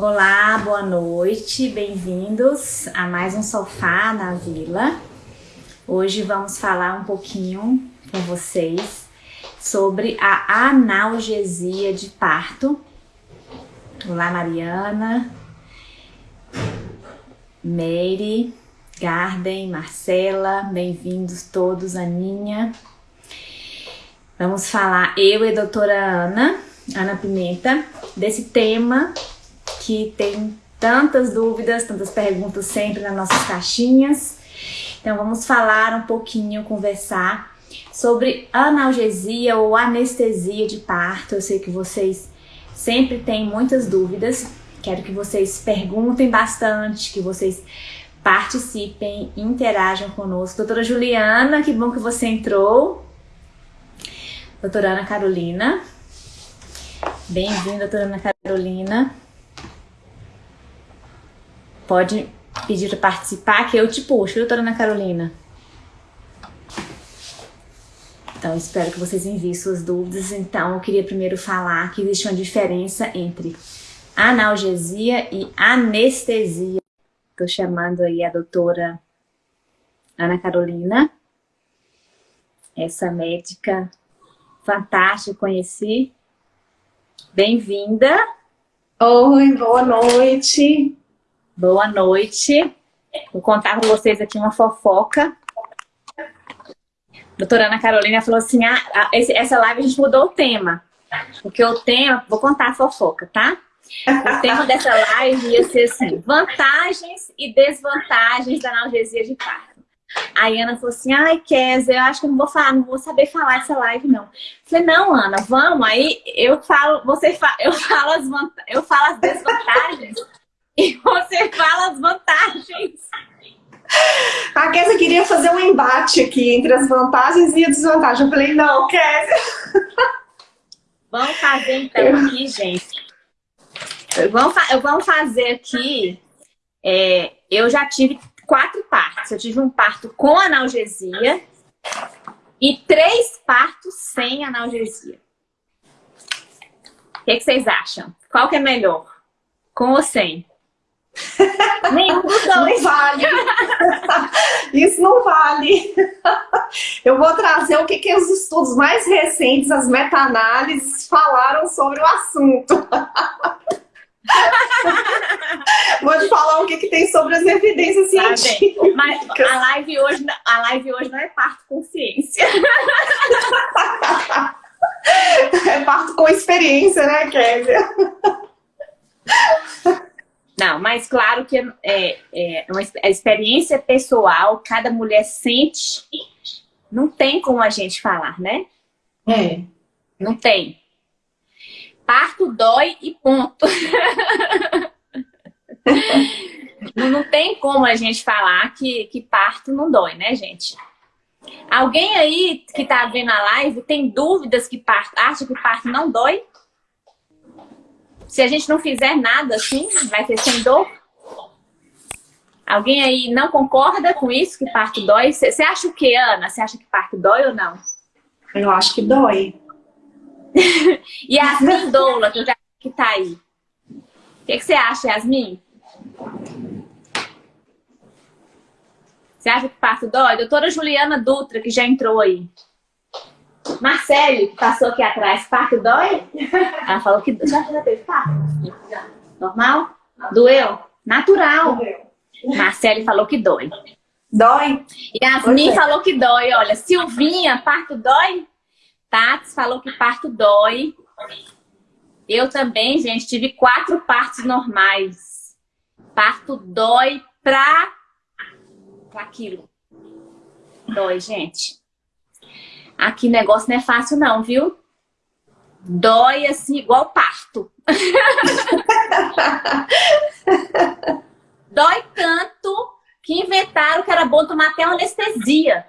Olá, boa noite, bem-vindos a mais um Sofá na Vila. Hoje vamos falar um pouquinho com vocês sobre a analgesia de parto. Olá, Mariana, Mary, Garden, Marcela, bem-vindos todos, Aninha. Vamos falar, eu e a doutora Ana, Ana Pimenta, desse tema que tem tantas dúvidas, tantas perguntas sempre nas nossas caixinhas. Então vamos falar um pouquinho, conversar sobre analgesia ou anestesia de parto. Eu sei que vocês sempre têm muitas dúvidas. Quero que vocês perguntem bastante, que vocês participem, interajam conosco. Doutora Juliana, que bom que você entrou. Doutora Ana Carolina. Bem-vinda, doutora Ana Carolina. Pode pedir para participar que eu te puxo, doutora Ana Carolina? Então, espero que vocês enviem suas dúvidas. Então, eu queria primeiro falar que existe uma diferença entre analgesia e anestesia. Estou chamando aí a doutora Ana Carolina, essa médica Fantástico, conheci. Bem-vinda. Oi, boa noite. Boa noite. Vou contar com vocês aqui uma fofoca. Doutora Ana Carolina falou assim, ah, esse, essa live a gente mudou o tema. Porque o tema, vou contar a fofoca, tá? O tema dessa live ia ser assim, vantagens e desvantagens da analgesia de parto. Aí a Ana falou assim, ai, Kézia, eu acho que não vou falar, não vou saber falar essa live, não. Eu falei, não, Ana, vamos, aí eu falo, você fa eu falo as eu falo as desvantagens e você fala as vantagens. A Kézia queria fazer um embate aqui entre as vantagens e a desvantagem. Eu falei, não, Kézia. Vamos fazer então aqui, gente. Vamos, fa vamos fazer aqui. É, eu já tive quatro partos. Eu tive um parto com analgesia e três partos sem analgesia. O que, que vocês acham? Qual que é melhor? Com ou sem? Nenhum dos dois. Não vale. Isso não vale. Eu vou trazer o que, que os estudos mais recentes, as meta-análises, falaram sobre o assunto. Vou te falar o que, que tem sobre as evidências tá científicas. Mas a live, hoje, a live hoje não é parto com ciência. É parto com experiência, né, Kézia? Não, mas claro que é, é uma a experiência pessoal, cada mulher sente, não tem como a gente falar, né? É. Não tem. Parto dói e ponto. não tem como a gente falar que, que parto não dói, né, gente? Alguém aí que tá vendo a live tem dúvidas que parto, acha que parto não dói? Se a gente não fizer nada assim, vai ter sem dor? Alguém aí não concorda com isso, que parto dói? Você acha o que, Ana? Você acha que parto dói ou não? Eu acho que dói. e Yasmin Doula, que, já, que tá aí. O que, que você acha, Yasmin? Você acha que parto dói? Doutora Juliana Dutra, que já entrou aí. Marcele, que passou aqui atrás, parto dói? Ela falou que já, já teve parto? Normal? Doeu? Natural. Marcele falou que dói. Dói? Yasmin falou que dói. Olha, Silvinha, parto dói? Tati falou que parto dói. Eu também, gente, tive quatro partos normais. Parto dói pra, pra aquilo. Dói, gente. Aqui o negócio não é fácil não, viu? Dói assim, igual parto. Dói tanto que inventaram que era bom tomar até uma anestesia.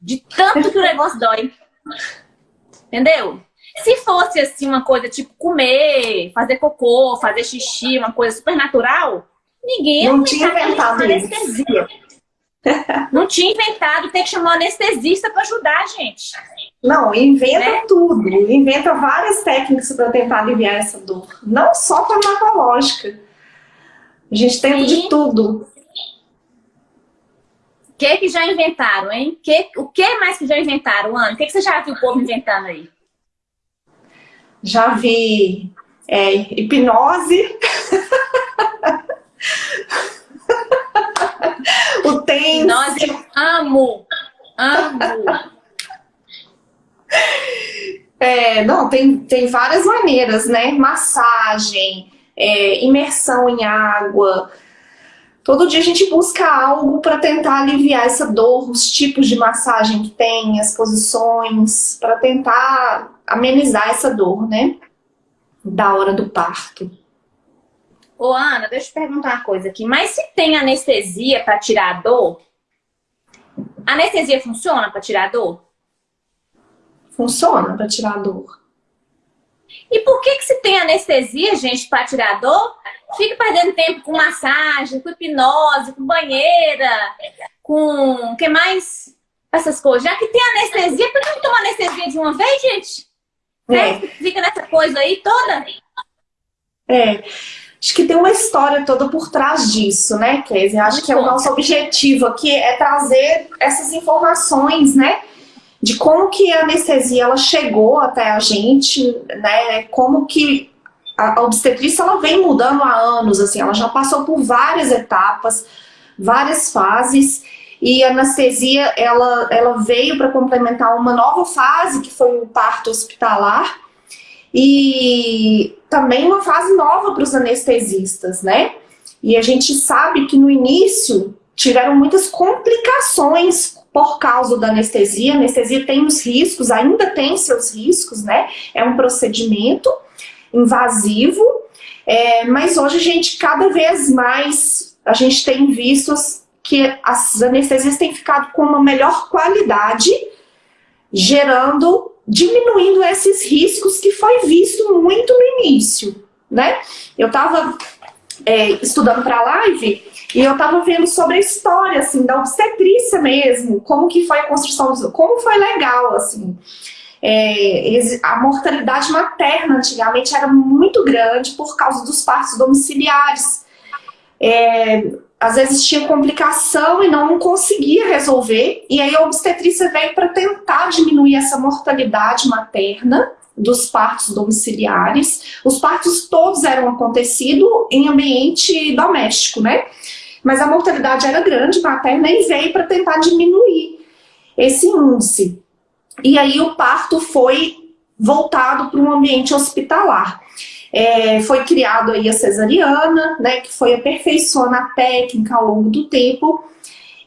De tanto que o negócio dói. Entendeu? Se fosse assim uma coisa tipo comer, fazer cocô, fazer xixi, uma coisa super natural, ninguém não tinha inventado anestesia. Não tinha inventado, tem que chamar um anestesista para ajudar a gente. Não, inventa né? tudo, inventa várias técnicas para tentar aliviar essa dor, não só farmacológica. A gente tenta de tudo. O que que já inventaram, hein? Que, o que mais que já inventaram, Ana? O que, que você já viu o povo inventando aí? Já vi é, hipnose. o tenso. Nós eu amo, amo. É, não, tem, tem várias maneiras, né? Massagem, é, imersão em água. Todo dia a gente busca algo para tentar aliviar essa dor, os tipos de massagem que tem, as posições, para tentar amenizar essa dor, né? Da hora do parto. Ô Ana, deixa eu te perguntar uma coisa aqui. Mas se tem anestesia para tirar a dor, anestesia funciona para tirar a dor? Funciona para tirar a dor. E por que que se tem anestesia, gente, para tirar a dor? Fica perdendo tempo com massagem, com hipnose, com banheira, com... o que mais? Essas coisas. Já que tem anestesia, por que não toma anestesia de uma vez, gente? É. Fica nessa coisa aí toda? É. Acho que tem uma história toda por trás disso, né, Kézia? Acho que é o nosso objetivo aqui é trazer essas informações, né? de como que a anestesia ela chegou até a gente, né? Como que a obstetrícia ela vem mudando há anos, assim, ela já passou por várias etapas, várias fases, e a anestesia ela, ela veio para complementar uma nova fase, que foi o parto hospitalar, e também uma fase nova para os anestesistas, né? E a gente sabe que no início tiveram muitas complicações por causa da anestesia. A anestesia tem os riscos, ainda tem seus riscos, né? É um procedimento invasivo, é, mas hoje a gente, cada vez mais, a gente tem visto que as anestesias têm ficado com uma melhor qualidade, gerando, diminuindo esses riscos que foi visto muito no início, né? Eu estava é, estudando para a live e eu tava vendo sobre a história, assim, da obstetrícia mesmo, como que foi a construção, como foi legal, assim. É, a mortalidade materna antigamente era muito grande por causa dos partos domiciliares. É, às vezes tinha complicação e não conseguia resolver, e aí a obstetrícia veio para tentar diminuir essa mortalidade materna dos partos domiciliares. Os partos todos eram acontecidos em ambiente doméstico, né? mas a mortalidade era grande materna e veio para tentar diminuir esse índice. E aí o parto foi voltado para um ambiente hospitalar. É, foi criado aí a cesariana, né, que foi aperfeiçoando a técnica ao longo do tempo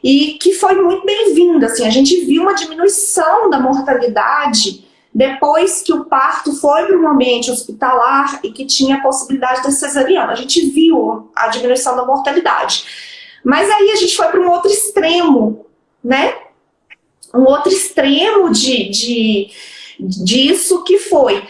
e que foi muito bem-vinda. Assim, a gente viu uma diminuição da mortalidade depois que o parto foi para um ambiente hospitalar e que tinha a possibilidade da cesariana. A gente viu a diminuição da mortalidade. Mas aí a gente foi para um outro extremo, né? Um outro extremo de, de, disso que foi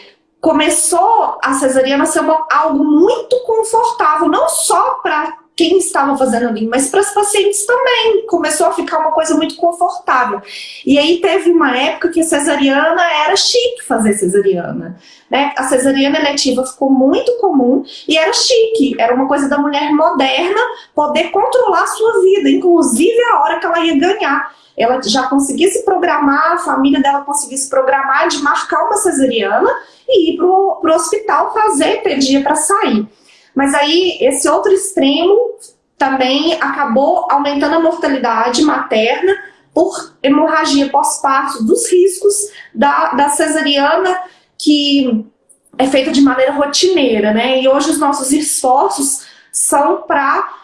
começou a cesariana ser uma, algo muito confortável, não só para quem estava fazendo ali, mas para as pacientes também. Começou a ficar uma coisa muito confortável. E aí teve uma época que a cesariana era chique fazer cesariana. Né? A cesariana eletiva ficou muito comum e era chique. Era uma coisa da mulher moderna poder controlar a sua vida, inclusive a hora que ela ia ganhar. Ela já conseguia se programar, a família dela conseguia se programar de marcar uma cesariana e ir para o hospital fazer, ter dia para sair. Mas aí, esse outro extremo também acabou aumentando a mortalidade materna por hemorragia pós-parto, dos riscos da, da cesariana, que é feita de maneira rotineira, né? E hoje os nossos esforços são para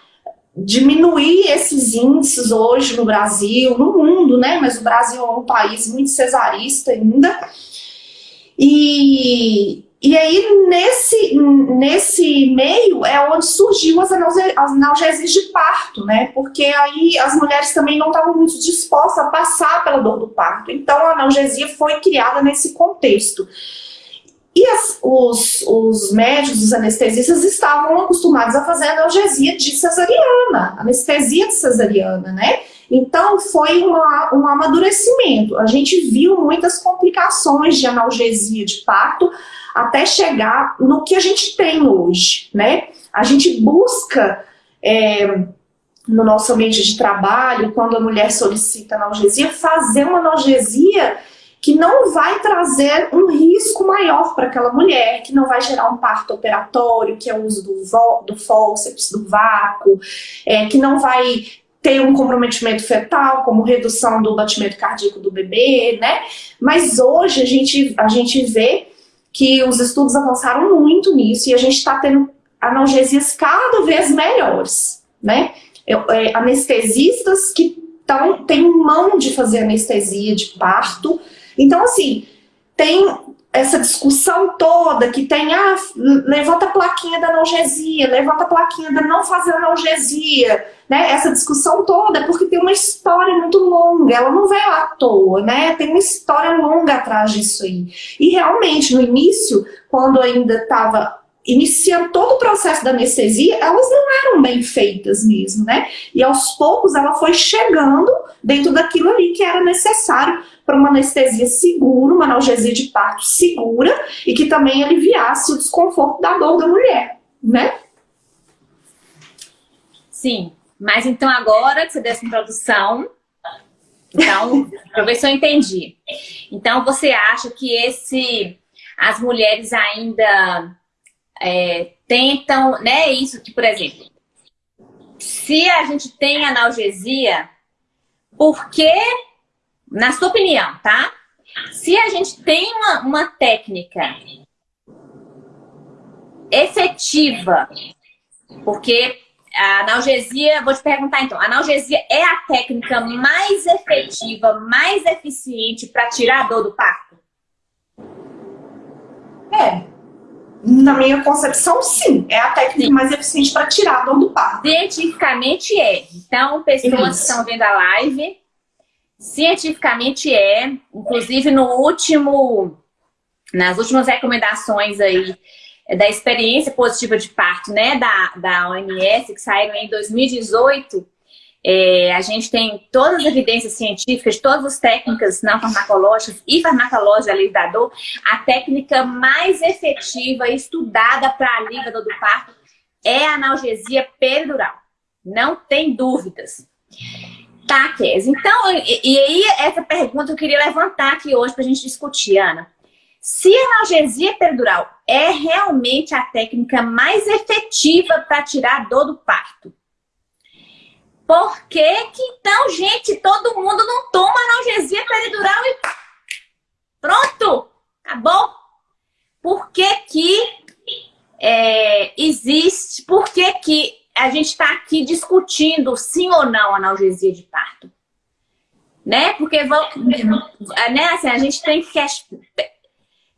diminuir esses índices hoje no Brasil, no mundo, né? Mas o Brasil é um país muito cesarista ainda. E, e aí, nesse, nesse meio, é onde surgiu as analgesias de parto, né? Porque aí as mulheres também não estavam muito dispostas a passar pela dor do parto. Então, a analgesia foi criada nesse contexto. E as, os, os médicos, os anestesistas, estavam acostumados a fazer analgesia de cesariana, anestesia de cesariana, né? Então, foi uma, um amadurecimento. A gente viu muitas complicações de analgesia de parto, até chegar no que a gente tem hoje, né? A gente busca é, no nosso ambiente de trabalho, quando a mulher solicita analgesia, fazer uma analgesia que não vai trazer um risco maior para aquela mulher, que não vai gerar um parto operatório, que é o uso do, do do vácuo, é, que não vai ter um comprometimento fetal, como redução do batimento cardíaco do bebê, né? Mas hoje a gente, a gente vê que os estudos avançaram muito nisso e a gente está tendo analgesias cada vez melhores, né? É, anestesistas que tão, têm mão de fazer anestesia de parto. Então, assim, tem essa discussão toda que tem, ah, levanta a plaquinha da analgesia, levanta a plaquinha da não fazer analgesia, né? Essa discussão toda é porque tem uma história muito longa, ela não veio à toa, né? Tem uma história longa atrás disso aí. E realmente, no início, quando ainda estava iniciando todo o processo da anestesia, elas não eram bem feitas mesmo, né? E aos poucos ela foi chegando dentro daquilo ali que era necessário para uma anestesia segura, uma analgesia de parto segura e que também aliviasse o desconforto da dor da mulher, né? Sim, mas então agora que você deu essa introdução, então, para ver se eu entendi. Então você acha que esse, as mulheres ainda é, tentam, né, isso que, por exemplo, se a gente tem analgesia, por que na sua opinião, tá? Se a gente tem uma, uma técnica efetiva, porque a analgesia, vou te perguntar então, a analgesia é a técnica mais efetiva, mais eficiente para tirar a dor do parto? É. Na minha concepção, sim. É a técnica sim. mais eficiente para tirar a dor do parto. Cientificamente é. Então, pessoas Isso. que estão vendo a live, Cientificamente é, inclusive no último, nas últimas recomendações aí da experiência positiva de parto, né, da, da OMS, que saíram em 2018, é, a gente tem todas as evidências científicas, todas as técnicas não farmacológicas e farmacológica alívio da dor, a técnica mais efetiva estudada para alívio do parto é a analgesia peridural. Não tem dúvidas. Tá, Kes. Então, e, e, aí essa pergunta eu queria levantar aqui hoje para a gente discutir, Ana. Se a analgesia peridural é realmente a técnica mais efetiva para tirar a dor do parto, por que que então, gente, todo mundo não toma analgesia peridural e pronto, acabou? Por que que é, existe, por que que a gente está aqui discutindo sim ou não analgesia de parto. Né? Porque né, assim, a gente tem que...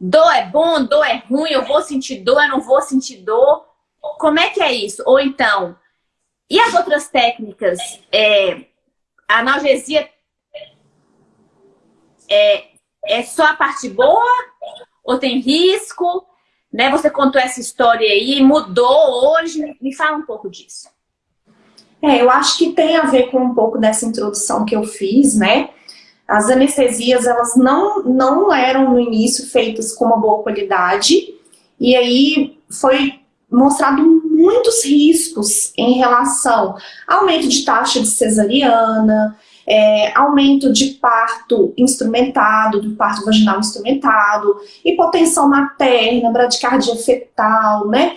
Dor é bom, dor é ruim, eu vou sentir dor, eu não vou sentir dor. Como é que é isso? Ou então, e as outras técnicas? É, a analgesia é, é só a parte boa? Ou tem risco? Né? Você contou essa história aí, mudou hoje. Me fala um pouco disso. É, eu acho que tem a ver com um pouco dessa introdução que eu fiz, né? As anestesias, elas não, não eram no início feitas com uma boa qualidade, e aí foi mostrado muitos riscos em relação ao aumento de taxa de cesariana, é, aumento de parto instrumentado, do parto vaginal instrumentado, hipotensão materna, bradicardia fetal, né?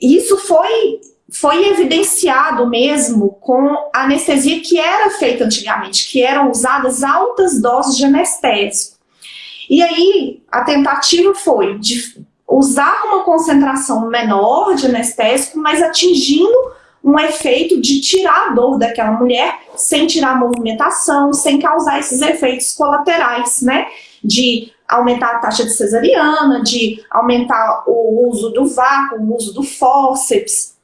Isso foi, foi evidenciado mesmo com a anestesia que era feita antigamente, que eram usadas altas doses de anestésico. E aí, a tentativa foi de usar uma concentração menor de anestésico, mas atingindo um efeito de tirar a dor daquela mulher sem tirar a movimentação, sem causar esses efeitos colaterais, né? De aumentar a taxa de cesariana, de aumentar o uso do vácuo, o uso do fórceps.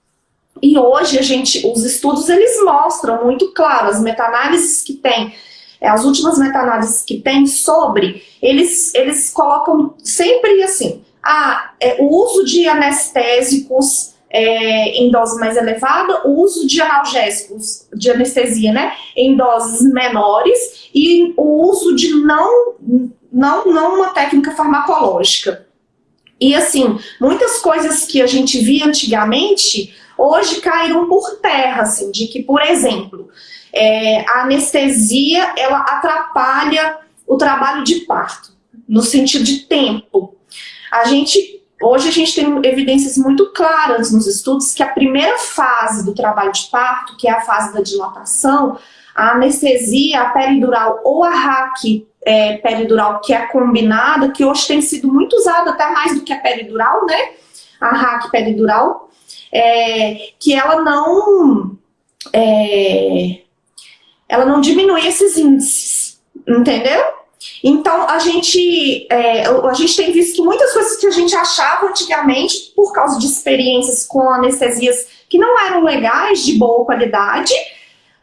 E hoje a gente, os estudos eles mostram muito claro, as meta-análises que tem, é, as últimas meta-análises que tem sobre, eles, eles colocam sempre assim, ah, é, o uso de anestésicos é, em dose mais elevada, o uso de analgésicos, de anestesia, né, em doses menores e o uso de não, não, não uma técnica farmacológica. E assim, muitas coisas que a gente via antigamente, hoje caíram por terra, assim, de que, por exemplo, é, a anestesia, ela atrapalha o trabalho de parto, no sentido de tempo. A gente, hoje a gente tem evidências muito claras nos estudos que a primeira fase do trabalho de parto, que é a fase da dilatação, a anestesia, a peridural ou a RAC é, peridural que é combinada, que hoje tem sido muito usada até mais do que a peridural, né? A RAC peridural, é, que ela não é, ela não diminui esses índices, entendeu? Então, a gente, é, a gente tem visto que muitas coisas que a gente achava antigamente, por causa de experiências com anestesias que não eram legais, de boa qualidade,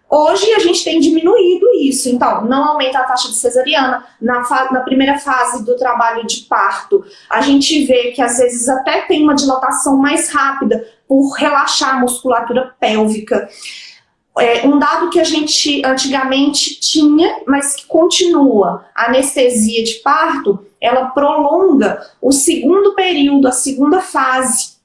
hoje a gente tem diminuído isso. Então, não aumenta a taxa de cesariana. Na, na primeira fase do trabalho de parto, a gente vê que às vezes até tem uma dilatação mais rápida por relaxar a musculatura pélvica. É, um dado que a gente antigamente tinha, mas que continua, a anestesia de parto, ela prolonga o segundo período, a segunda fase,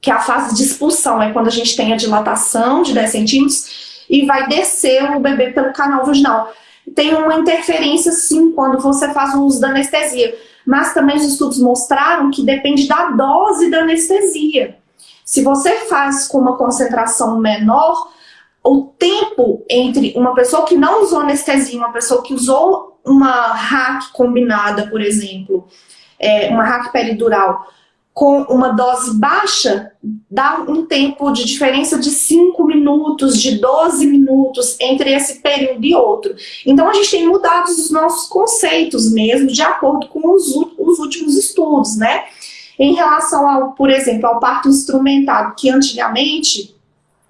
que é a fase de expulsão, é quando a gente tem a dilatação de 10 centímetros e vai descer o bebê pelo canal vaginal. Tem uma interferência sim quando você faz o uso da anestesia, mas também os estudos mostraram que depende da dose da anestesia. Se você faz com uma concentração menor, o tempo entre uma pessoa que não usou anestesia uma pessoa que usou uma hack combinada, por exemplo, é, uma hack peridural, com uma dose baixa, dá um tempo de diferença de 5 minutos, de 12 minutos entre esse período e outro. Então a gente tem mudado os nossos conceitos mesmo, de acordo com os, os últimos estudos, né? Em relação ao, por exemplo, ao parto instrumentado, que antigamente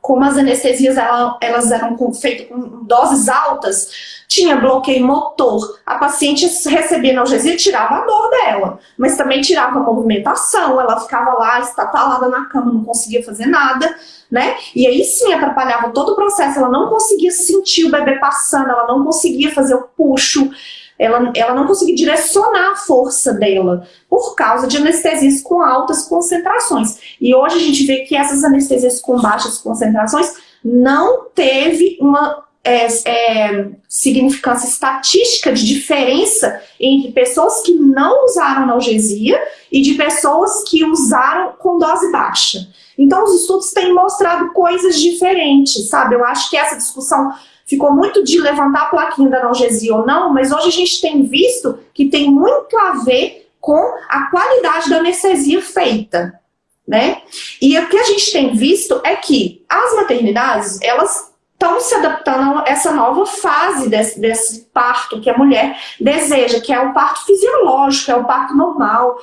como as anestesias elas eram feitas com doses altas, tinha bloqueio motor. A paciente recebia analgesia e tirava a dor dela, mas também tirava a movimentação, ela ficava lá estatalada na cama, não conseguia fazer nada, né? E aí sim atrapalhava todo o processo, ela não conseguia sentir o bebê passando, ela não conseguia fazer o puxo, ela, ela não conseguia direcionar a força dela por causa de anestesias com altas concentrações. E hoje a gente vê que essas anestesias com baixas concentrações não teve uma é, é, significância estatística de diferença entre pessoas que não usaram analgesia e de pessoas que usaram com dose baixa. Então os estudos têm mostrado coisas diferentes, sabe? Eu acho que essa discussão ficou muito de levantar a plaquinha da analgesia ou não, mas hoje a gente tem visto que tem muito a ver com a qualidade da anestesia feita, né? E o que a gente tem visto é que as maternidades, elas estão se adaptando a essa nova fase desse, desse, parto que a mulher deseja, que é o parto fisiológico, é o parto normal.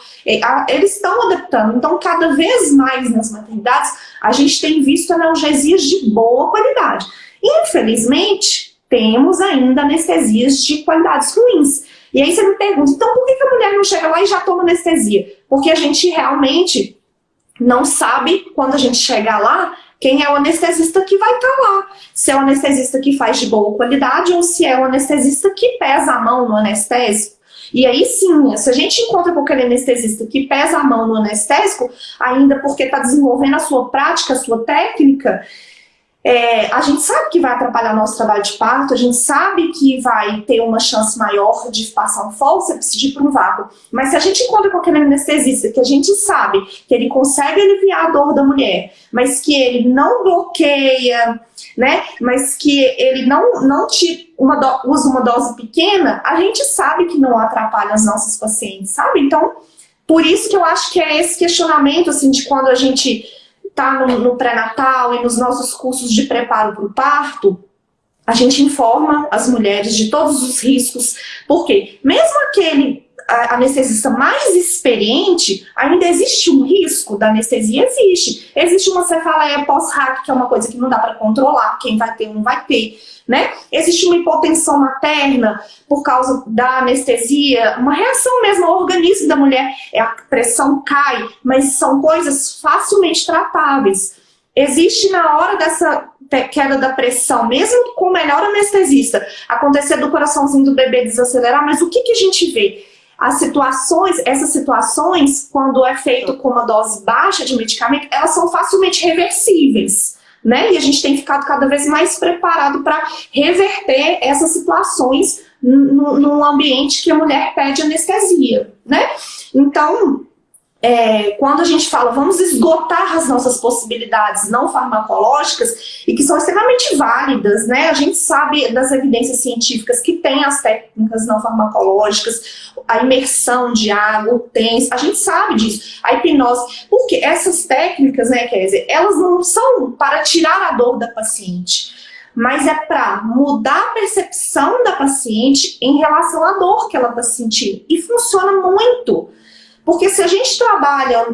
Eles estão adaptando. Então, cada vez mais nas maternidades, a gente tem visto analgesias de boa qualidade. Infelizmente, temos ainda anestesias de qualidades ruins. E aí você me pergunta, então por que a mulher não chega lá e já toma anestesia? Porque a gente realmente não sabe, quando a gente chegar lá, quem é o anestesista que vai estar tá lá. Se é o anestesista que faz de boa qualidade ou se é o anestesista que pesa a mão no anestésico. E aí sim, se a gente encontra aquele anestesista que pesa a mão no anestésico, ainda porque está desenvolvendo a sua prática, a sua técnica, é, a gente sabe que vai atrapalhar nosso trabalho de parto, a gente sabe que vai ter uma chance maior de passar um fórceps, de ir para um vácuo. Mas se a gente encontra aquele anestesista que a gente sabe que ele consegue aliviar a dor da mulher, mas que ele não bloqueia, né? Mas que ele não, não te uma do, usa uma dose pequena, a gente sabe que não atrapalha as nossas pacientes, sabe? Então, por isso que eu acho que é esse questionamento, assim, de quando a gente está no, no pré-natal e nos nossos cursos de preparo para o parto, a gente informa as mulheres de todos os riscos, porque mesmo aquele anestesista mais experiente, ainda existe um risco da anestesia? Existe. Existe uma cefaleia pós-hack, que é uma coisa que não dá para controlar, quem vai ter não vai ter né? Existe uma hipotensão materna por causa da anestesia, uma reação mesmo ao organismo da mulher, é a pressão cai, mas são coisas facilmente tratáveis. Existe na hora dessa queda da pressão, mesmo com o melhor anestesista, acontecer do coraçãozinho do bebê desacelerar, mas o que, que a gente vê? As situações, essas situações, quando é feito com uma dose baixa de medicamento, elas são facilmente reversíveis. Né? E a gente tem ficado cada vez mais preparado para reverter essas situações num ambiente que a mulher pede anestesia, né? Então, é, quando a gente fala vamos esgotar as nossas possibilidades não farmacológicas e que são extremamente válidas, né? A gente sabe das evidências científicas que tem as técnicas não farmacológicas, a imersão de água, o TENS, a gente sabe disso, a hipnose, porque essas técnicas, né, Kézia, elas não são para tirar a dor da paciente, mas é para mudar a percepção da paciente em relação à dor que ela está sentindo. E funciona muito. Porque se a gente trabalha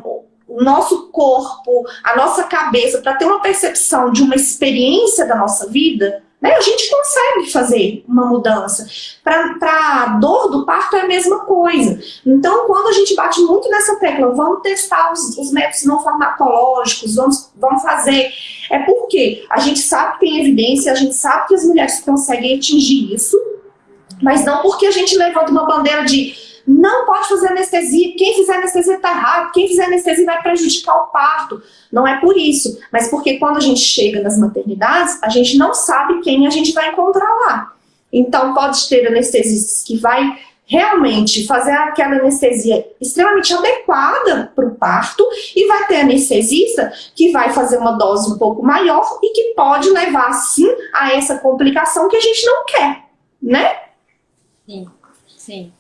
o nosso corpo, a nossa cabeça, para ter uma percepção de uma experiência da nossa vida, né, a gente consegue fazer uma mudança. Para a dor do parto é a mesma coisa. Então, quando a gente bate muito nessa tecla, vamos testar os, os métodos não farmacológicos, vamos, vamos fazer, é porque a gente sabe que tem evidência, a gente sabe que as mulheres conseguem atingir isso, mas não porque a gente levanta uma bandeira de não pode fazer anestesia, quem fizer anestesia está errado, quem fizer anestesia vai prejudicar o parto. Não é por isso, mas porque quando a gente chega nas maternidades, a gente não sabe quem a gente vai encontrar lá. Então pode ter anestesistas que vai realmente fazer aquela anestesia extremamente adequada para o parto e vai ter anestesista que vai fazer uma dose um pouco maior e que pode levar, sim, a essa complicação que a gente não quer, né? Sim, sim.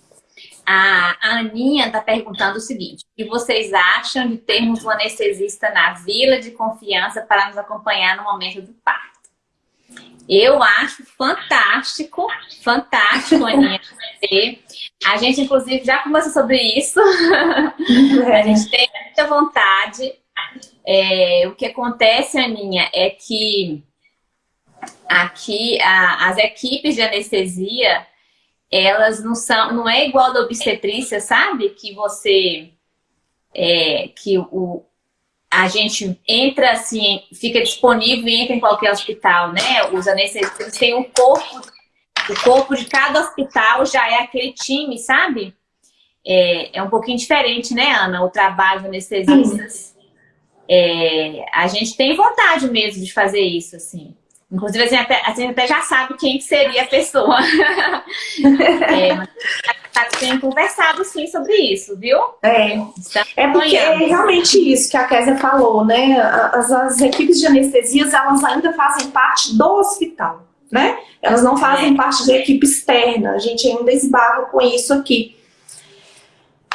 A Aninha está perguntando o seguinte, o que vocês acham de termos um anestesista na vila de confiança para nos acompanhar no momento do parto? Eu acho fantástico, fantástico, Aninha. A gente, inclusive, já conversou sobre isso. A gente tem muita vontade. É, o que acontece, Aninha, é que aqui a, as equipes de anestesia elas não são, não é igual da obstetrícia, sabe? Que você, é, que o, a gente entra assim, fica disponível e entra em qualquer hospital, né? Os anestesistas têm um corpo, o corpo de cada hospital já é aquele time, sabe? É, é um pouquinho diferente, né, Ana? O trabalho de anestesistas. É, a gente tem vontade mesmo de fazer isso, assim. Inclusive, a gente, até, a gente até já sabe quem seria a pessoa. é, mas tá, tem conversado sim sobre isso, viu? É, é porque é realmente isso que a Kézia falou, né? As, as equipes de anestesias, elas ainda fazem parte do hospital, né? Elas não fazem é. parte de equipe externa. A gente ainda esbarra com isso aqui.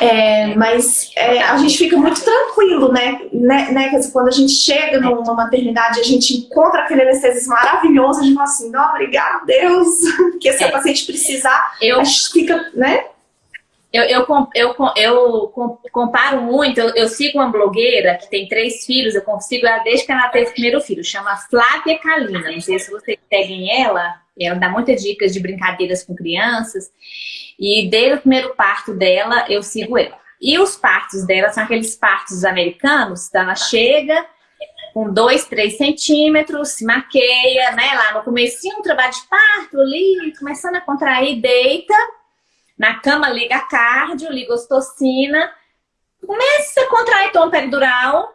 É, mas é, a gente fica muito tranquilo, né? né, né quando a gente chega numa maternidade, a gente encontra aquele anestesista maravilhoso, a gente fala assim, não, obrigado, Deus, porque se é. a paciente precisar, eu, a gente fica, né? Eu, eu, eu, eu comparo muito, eu, eu, sigo uma blogueira que tem três filhos, eu consigo ela desde que ela teve o primeiro filho, chama Flávia Kalina, não sei se vocês seguem ela, ela dá muitas dicas de brincadeiras com crianças, e desde o primeiro parto dela, eu sigo ela. E os partos dela são aqueles partos americanos, então ela chega com 2, 3 centímetros, se maqueia, né? Lá no comecinho, um trabalho de parto ali, começando a contrair, deita, na cama liga cardio, liga ostocina, começa a contrair tom peridural,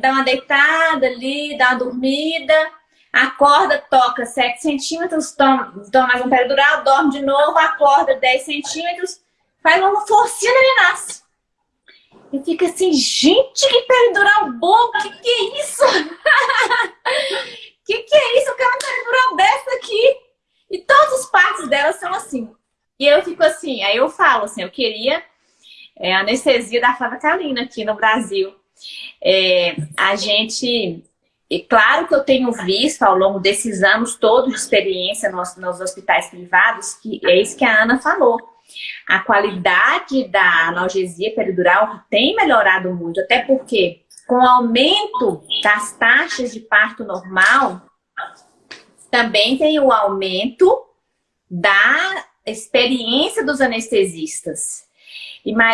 dá uma deitada ali, dá uma dormida, acorda, toca 7 centímetros, toma, toma mais um peridural, dorme de novo, acorda 10 centímetros, faz uma forcinha e nasce. E fica assim, gente, que peridural bom, que que é isso? que que é isso? Eu quero uma peridural dessa aqui. E todas as partes dela são assim. E eu fico assim, aí eu falo assim, eu queria é, anestesia da Flávia Kalina aqui no Brasil. É, a gente e claro que eu tenho visto ao longo desses anos todos de experiência nos, nos hospitais privados, que é isso que a Ana falou. A qualidade da analgesia peridural tem melhorado muito, até porque com o aumento das taxas de parto normal, também tem o aumento da experiência dos anestesistas.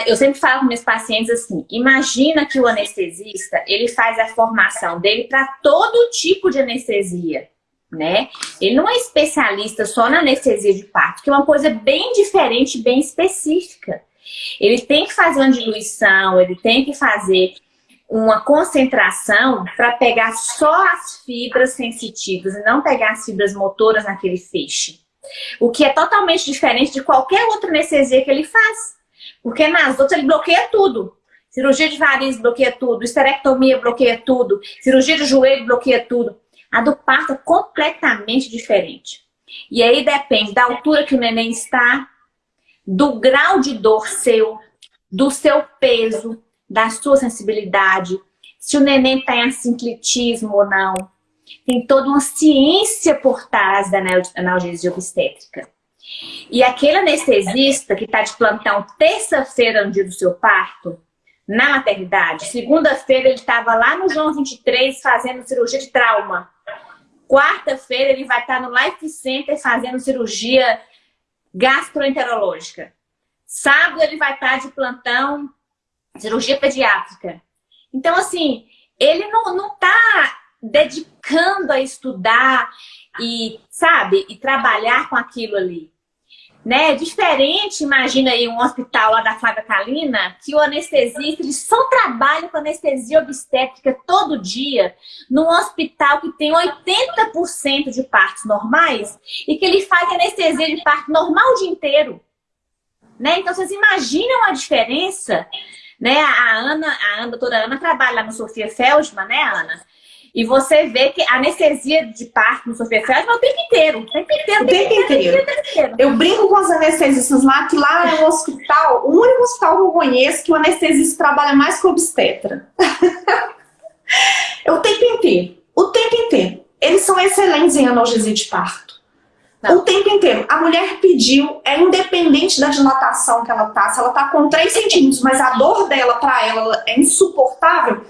Eu sempre falo com meus pacientes assim, imagina que o anestesista, ele faz a formação dele para todo tipo de anestesia, né? Ele não é especialista só na anestesia de parto, que é uma coisa bem diferente, bem específica. ele tem que fazer uma diluição, ele tem que fazer uma concentração para pegar só as fibras sensitivas e não pegar as fibras motoras naquele feixe. O que é totalmente diferente de qualquer outra anestesia que ele faz. Porque nas outras ele bloqueia tudo. Cirurgia de varizes bloqueia tudo, esterectomia bloqueia tudo, cirurgia de joelho bloqueia tudo. A do parto é completamente diferente. E aí depende da altura que o neném está, do grau de dor seu, do seu peso, da sua sensibilidade, se o neném está em assinclitismo ou não. Tem toda uma ciência por trás da analgesia obstétrica. E aquele anestesista que está de plantão terça-feira no dia do seu parto, na maternidade, segunda-feira ele estava lá no João 23 fazendo cirurgia de trauma. Quarta-feira ele vai estar no Life Center fazendo cirurgia gastroenterológica. Sábado ele vai estar de plantão cirurgia pediátrica. Então, assim, ele não, não tá dedicando a estudar e, sabe, e trabalhar com aquilo ali. Né? Diferente, imagina aí um hospital lá da Flávia Kalina, que o anestesista, ele só trabalha com anestesia obstétrica todo dia, num hospital que tem 80% de partos normais e que ele faz anestesia de parto normal o dia inteiro. Né? Então, vocês imaginam a diferença né? A Ana, a, a doutora Ana trabalha lá no Sofia Feldman, né, Ana? E você vê que a anestesia de parto no Feldman é o tempo inteiro. O tempo inteiro, o tempo, inteiro, inteiro. inteiro. Eu brinco com os anestesistas lá, que lá é o hospital, o único hospital que eu conheço que o anestesista trabalha mais com obstetra. é o tempo inteiro. O tempo inteiro. Eles são excelentes em analgesia de parto. Não. O tempo inteiro. A mulher pediu, é independente da dilatação que ela tá, se ela tá com 3 centímetros, mas a dor dela para ela é insuportável,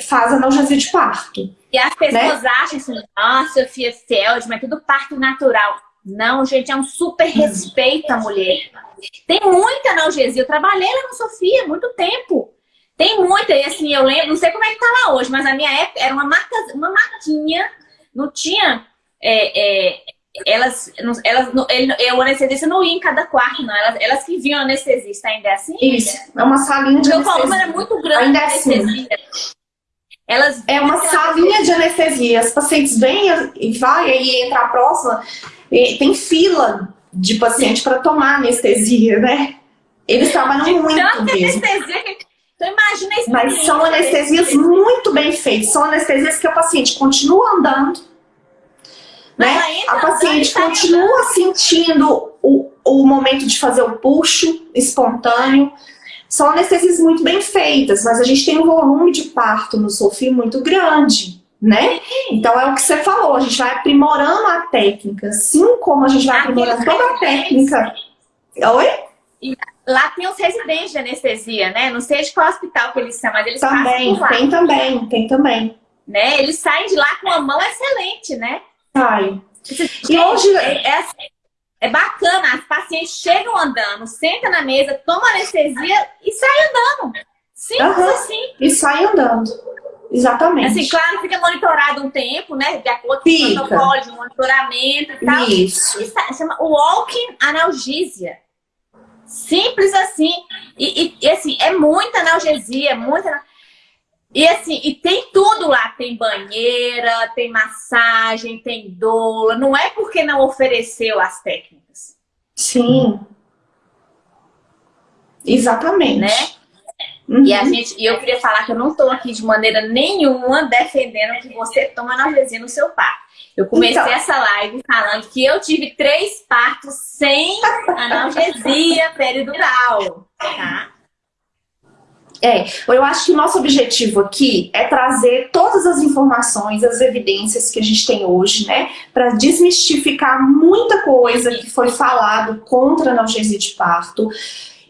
faz analgesia de parto. E as pessoas né? acham assim, nossa, Sofia Feldman, é tudo parto natural. Não, gente, é um super respeito à mulher. Tem muita analgesia. Eu trabalhei lá no Sofia muito tempo. Tem muita, e assim, eu lembro, não sei como é que tá lá hoje, mas na minha época era uma, marca, uma maquinha, não tinha é, é, elas, elas ele, o anestesista não ia em cada quarto, não. Elas, elas que viam o anestesista, ainda é assim? Isso, é uma salinha de volume era muito grande ainda é assim. Elas é uma salinha de anestesia. As pacientes vêm e vai, aí entra a próxima. tem fila de paciente para tomar anestesia, né? Eles trabalham muito mesmo. Anestesia que... Então imagina isso. Mas são anestesias muito bem feitas. São anestesias que o paciente continua andando, né? A paciente continua sentindo o, o momento de fazer o puxo espontâneo. São anestesias muito bem feitas, mas a gente tem um volume de parto no SOFI muito grande, né? Então é o que você falou, a gente vai aprimorando a técnica, assim como a gente vai aprimorando toda a técnica. Oi? Lá tem os residentes de anestesia, né? Não sei de qual hospital que eles são, mas eles também, Tem também, tem também. Né? Eles saem de lá com uma mão excelente, né? Sai. E hoje é, é, assim, é, bacana, as pacientes chegam andando, senta na mesa, toma anestesia e sai andando. Simples uhum. assim. E sai andando. Exatamente. Assim, claro, fica monitorado um tempo, né? De acordo com o protocolo de monitoramento e tal. Isso. Isso chama walking analgesia. Simples assim. E, e, e, assim, é muita analgesia, muita... E assim, e tem tudo lá, tem banheira, tem massagem, tem doula, não é porque não ofereceu as técnicas. Sim. Exatamente. Né? Uhum. E a gente, e eu queria falar que eu não estou aqui de maneira nenhuma defendendo que você toma analgesia no seu parto. Eu comecei então. essa live falando que eu tive três partos sem analgesia peridural, tá? É, eu acho que o nosso objetivo aqui é trazer todas as informações, as evidências que a gente tem hoje, né? Para desmistificar muita coisa que foi falado contra a analgesia de parto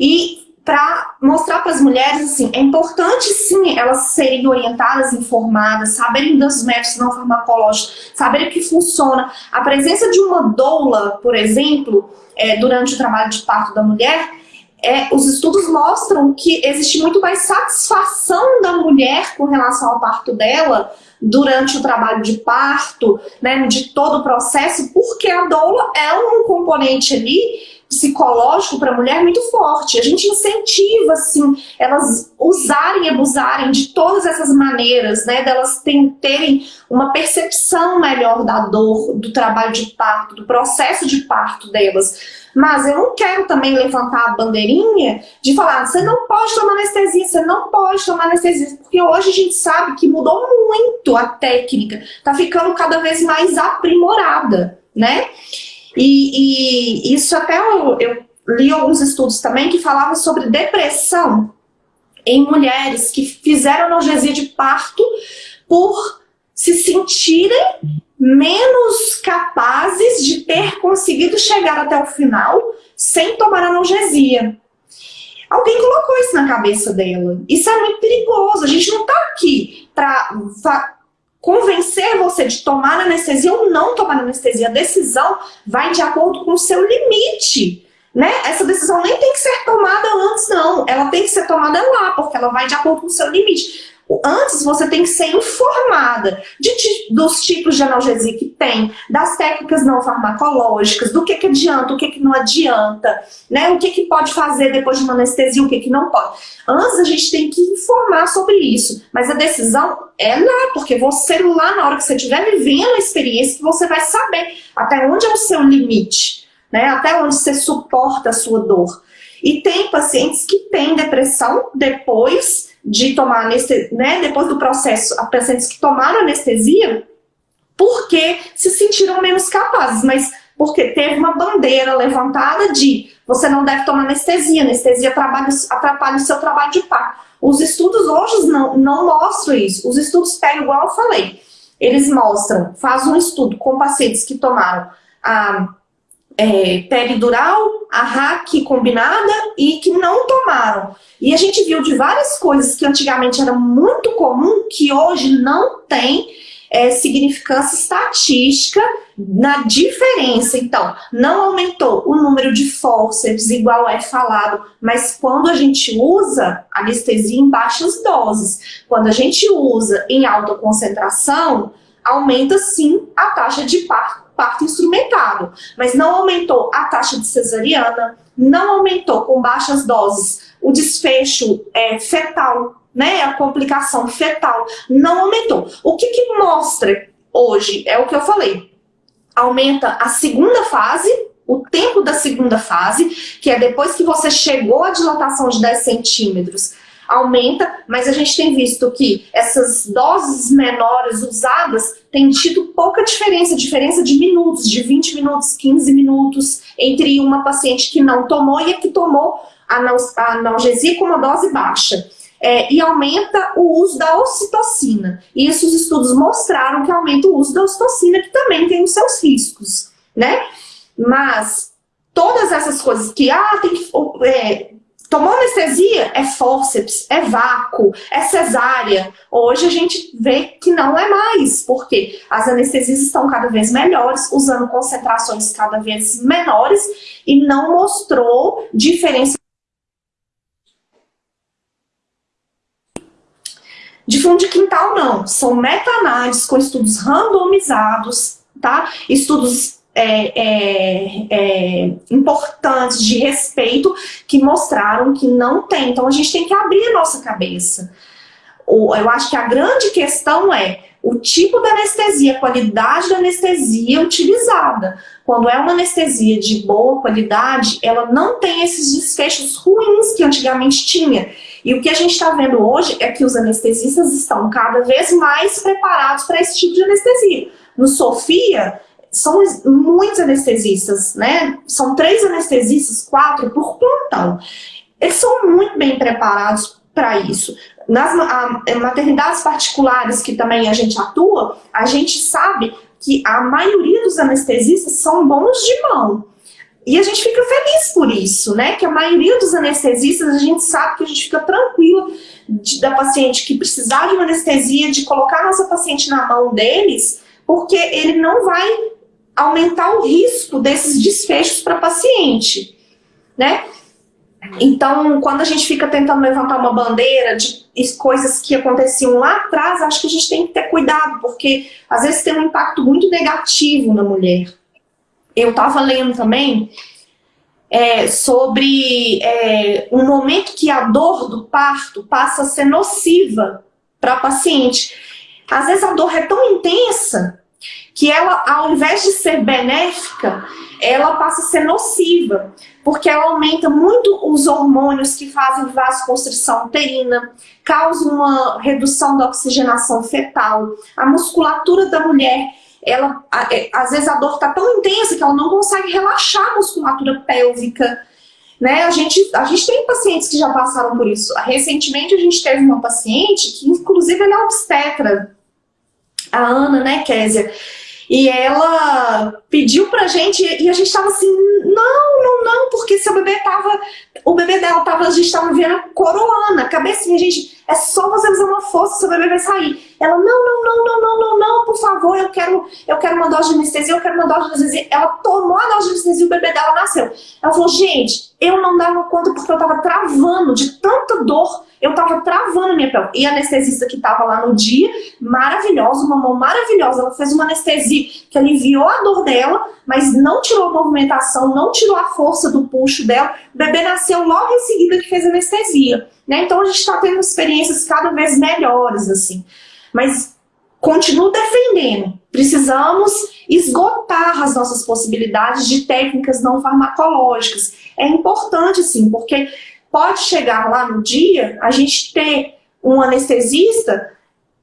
e para mostrar para as mulheres, assim, é importante sim elas serem orientadas, informadas, saberem dos métodos não farmacológicos, saberem que funciona. A presença de uma doula, por exemplo, é, durante o trabalho de parto da mulher, é, os estudos mostram que existe muito mais satisfação da mulher com relação ao parto dela durante o trabalho de parto, né, de todo o processo, porque a doula é um componente ali psicológico para a mulher muito forte. A gente incentiva, assim, elas usarem e abusarem de todas essas maneiras, né, delas terem uma percepção melhor da dor, do trabalho de parto, do processo de parto delas. Mas eu não quero também levantar a bandeirinha de falar, você não pode tomar anestesia, você não pode tomar anestesia, porque hoje a gente sabe que mudou muito a técnica, tá ficando cada vez mais aprimorada, né? E, e isso até eu, eu li alguns estudos também que falavam sobre depressão em mulheres que fizeram analgesia de parto por se sentirem menos capazes de ter conseguido chegar até o final sem tomar analgesia. Alguém colocou isso na cabeça dela. Isso é muito perigoso. A gente não está aqui para convencer você de tomar anestesia ou não tomar anestesia. A decisão vai de acordo com o seu limite. Né? Essa decisão nem tem que ser tomada antes, não. Ela tem que ser tomada lá, porque ela vai de acordo com o seu limite. Antes você tem que ser informada de, dos tipos de analgesia que tem, das técnicas não farmacológicas, do que, que adianta, o que, que não adianta, né? o que, que pode fazer depois de uma anestesia, o que, que não pode. Antes a gente tem que informar sobre isso, mas a decisão é lá, porque você lá na hora que você estiver vivendo a experiência, você vai saber até onde é o seu limite, né? até onde você suporta a sua dor. E tem pacientes que têm depressão depois de tomar anestesia, né, depois do processo, pacientes que tomaram anestesia, porque se sentiram menos capazes, mas porque teve uma bandeira levantada de você não deve tomar anestesia, anestesia atrapalha, atrapalha o seu trabalho de parto. Os estudos hoje não, não mostram isso, os estudos pegam igual eu falei, eles mostram, faz um estudo com pacientes que tomaram a é, peridural, a RAC combinada e que não tomaram. E a gente viu de várias coisas que antigamente era muito comum, que hoje não tem é, significância estatística na diferença. Então, não aumentou o número de fórceps, igual é falado, mas quando a gente usa anestesia em baixas doses, quando a gente usa em alta concentração, aumenta sim a taxa de parto parto instrumentado, mas não aumentou a taxa de cesariana, não aumentou com baixas doses o desfecho é, fetal, né, a complicação fetal, não aumentou. O que, que mostra hoje, é o que eu falei, aumenta a segunda fase, o tempo da segunda fase, que é depois que você chegou à dilatação de 10 centímetros, aumenta, mas a gente tem visto que essas doses menores usadas têm tido pouca diferença, diferença de minutos, de 20 minutos, 15 minutos, entre uma paciente que não tomou e a que tomou a analgesia com uma dose baixa. É, e aumenta o uso da ocitocina. E isso os estudos mostraram que aumenta o uso da ocitocina, que também tem os seus riscos, né? Mas todas essas coisas que, ah, tem que é, Tomou anestesia? É fórceps, é vácuo, é cesárea. Hoje a gente vê que não é mais, porque as anestesias estão cada vez melhores, usando concentrações cada vez menores e não mostrou diferença De fundo de quintal, não. São meta-análises com estudos randomizados, tá? Estudos é, é, é, importantes de respeito que mostraram que não tem. Então a gente tem que abrir a nossa cabeça. Eu acho que a grande questão é o tipo da anestesia, a qualidade da anestesia utilizada. Quando é uma anestesia de boa qualidade, ela não tem esses desfechos ruins que antigamente tinha. E o que a gente está vendo hoje é que os anestesistas estão cada vez mais preparados para esse tipo de anestesia. No Sofia, são muitos anestesistas, né? São três anestesistas, quatro por plantão. Eles são muito bem preparados para isso. Nas a, maternidades particulares que também a gente atua, a gente sabe que a maioria dos anestesistas são bons de mão. E a gente fica feliz por isso, né? Que a maioria dos anestesistas, a gente sabe que a gente fica tranquilo de, da paciente que precisar de uma anestesia, de colocar a nossa paciente na mão deles, porque ele não vai aumentar o risco desses desfechos para paciente, né? Então, quando a gente fica tentando levantar uma bandeira de coisas que aconteciam lá atrás, acho que a gente tem que ter cuidado, porque às vezes tem um impacto muito negativo na mulher. Eu estava lendo também é, sobre é, um momento que a dor do parto passa a ser nociva para a paciente. Às vezes a dor é tão intensa que ela, ao invés de ser benéfica, ela passa a ser nociva, porque ela aumenta muito os hormônios que fazem vasoconstrição uterina, causa uma redução da oxigenação fetal, a musculatura da mulher, ela, é, às vezes a dor está tão intensa que ela não consegue relaxar a musculatura pélvica, né? A gente, a gente tem pacientes que já passaram por isso. Recentemente a gente teve uma paciente que, inclusive, ela é obstetra, a Ana, né, Késia? E ela pediu pra gente, e a gente tava assim, não, não, não, porque seu bebê tava, o bebê dela tava, a gente tava vendo coroana, cabecinha, gente, é só você fazer uma força, seu bebê vai sair. Ela, não, não, não, não, não, não, não, por favor, eu quero, eu quero uma dose de anestesia, eu quero uma dose de anestesia. Ela tomou a dose de anestesia e o bebê dela nasceu. Ela falou, gente, eu não dava conta porque eu tava travando de tanta dor eu tava travando a minha pele. E a anestesista que tava lá no dia, maravilhosa, uma mão maravilhosa, ela fez uma anestesia que aliviou a dor dela, mas não tirou a movimentação, não tirou a força do puxo dela. O bebê nasceu logo em seguida que fez anestesia. Né? Então a gente está tendo experiências cada vez melhores, assim. Mas continuo defendendo. Precisamos esgotar as nossas possibilidades de técnicas não farmacológicas. É importante, sim, porque pode chegar lá no dia, a gente ter um anestesista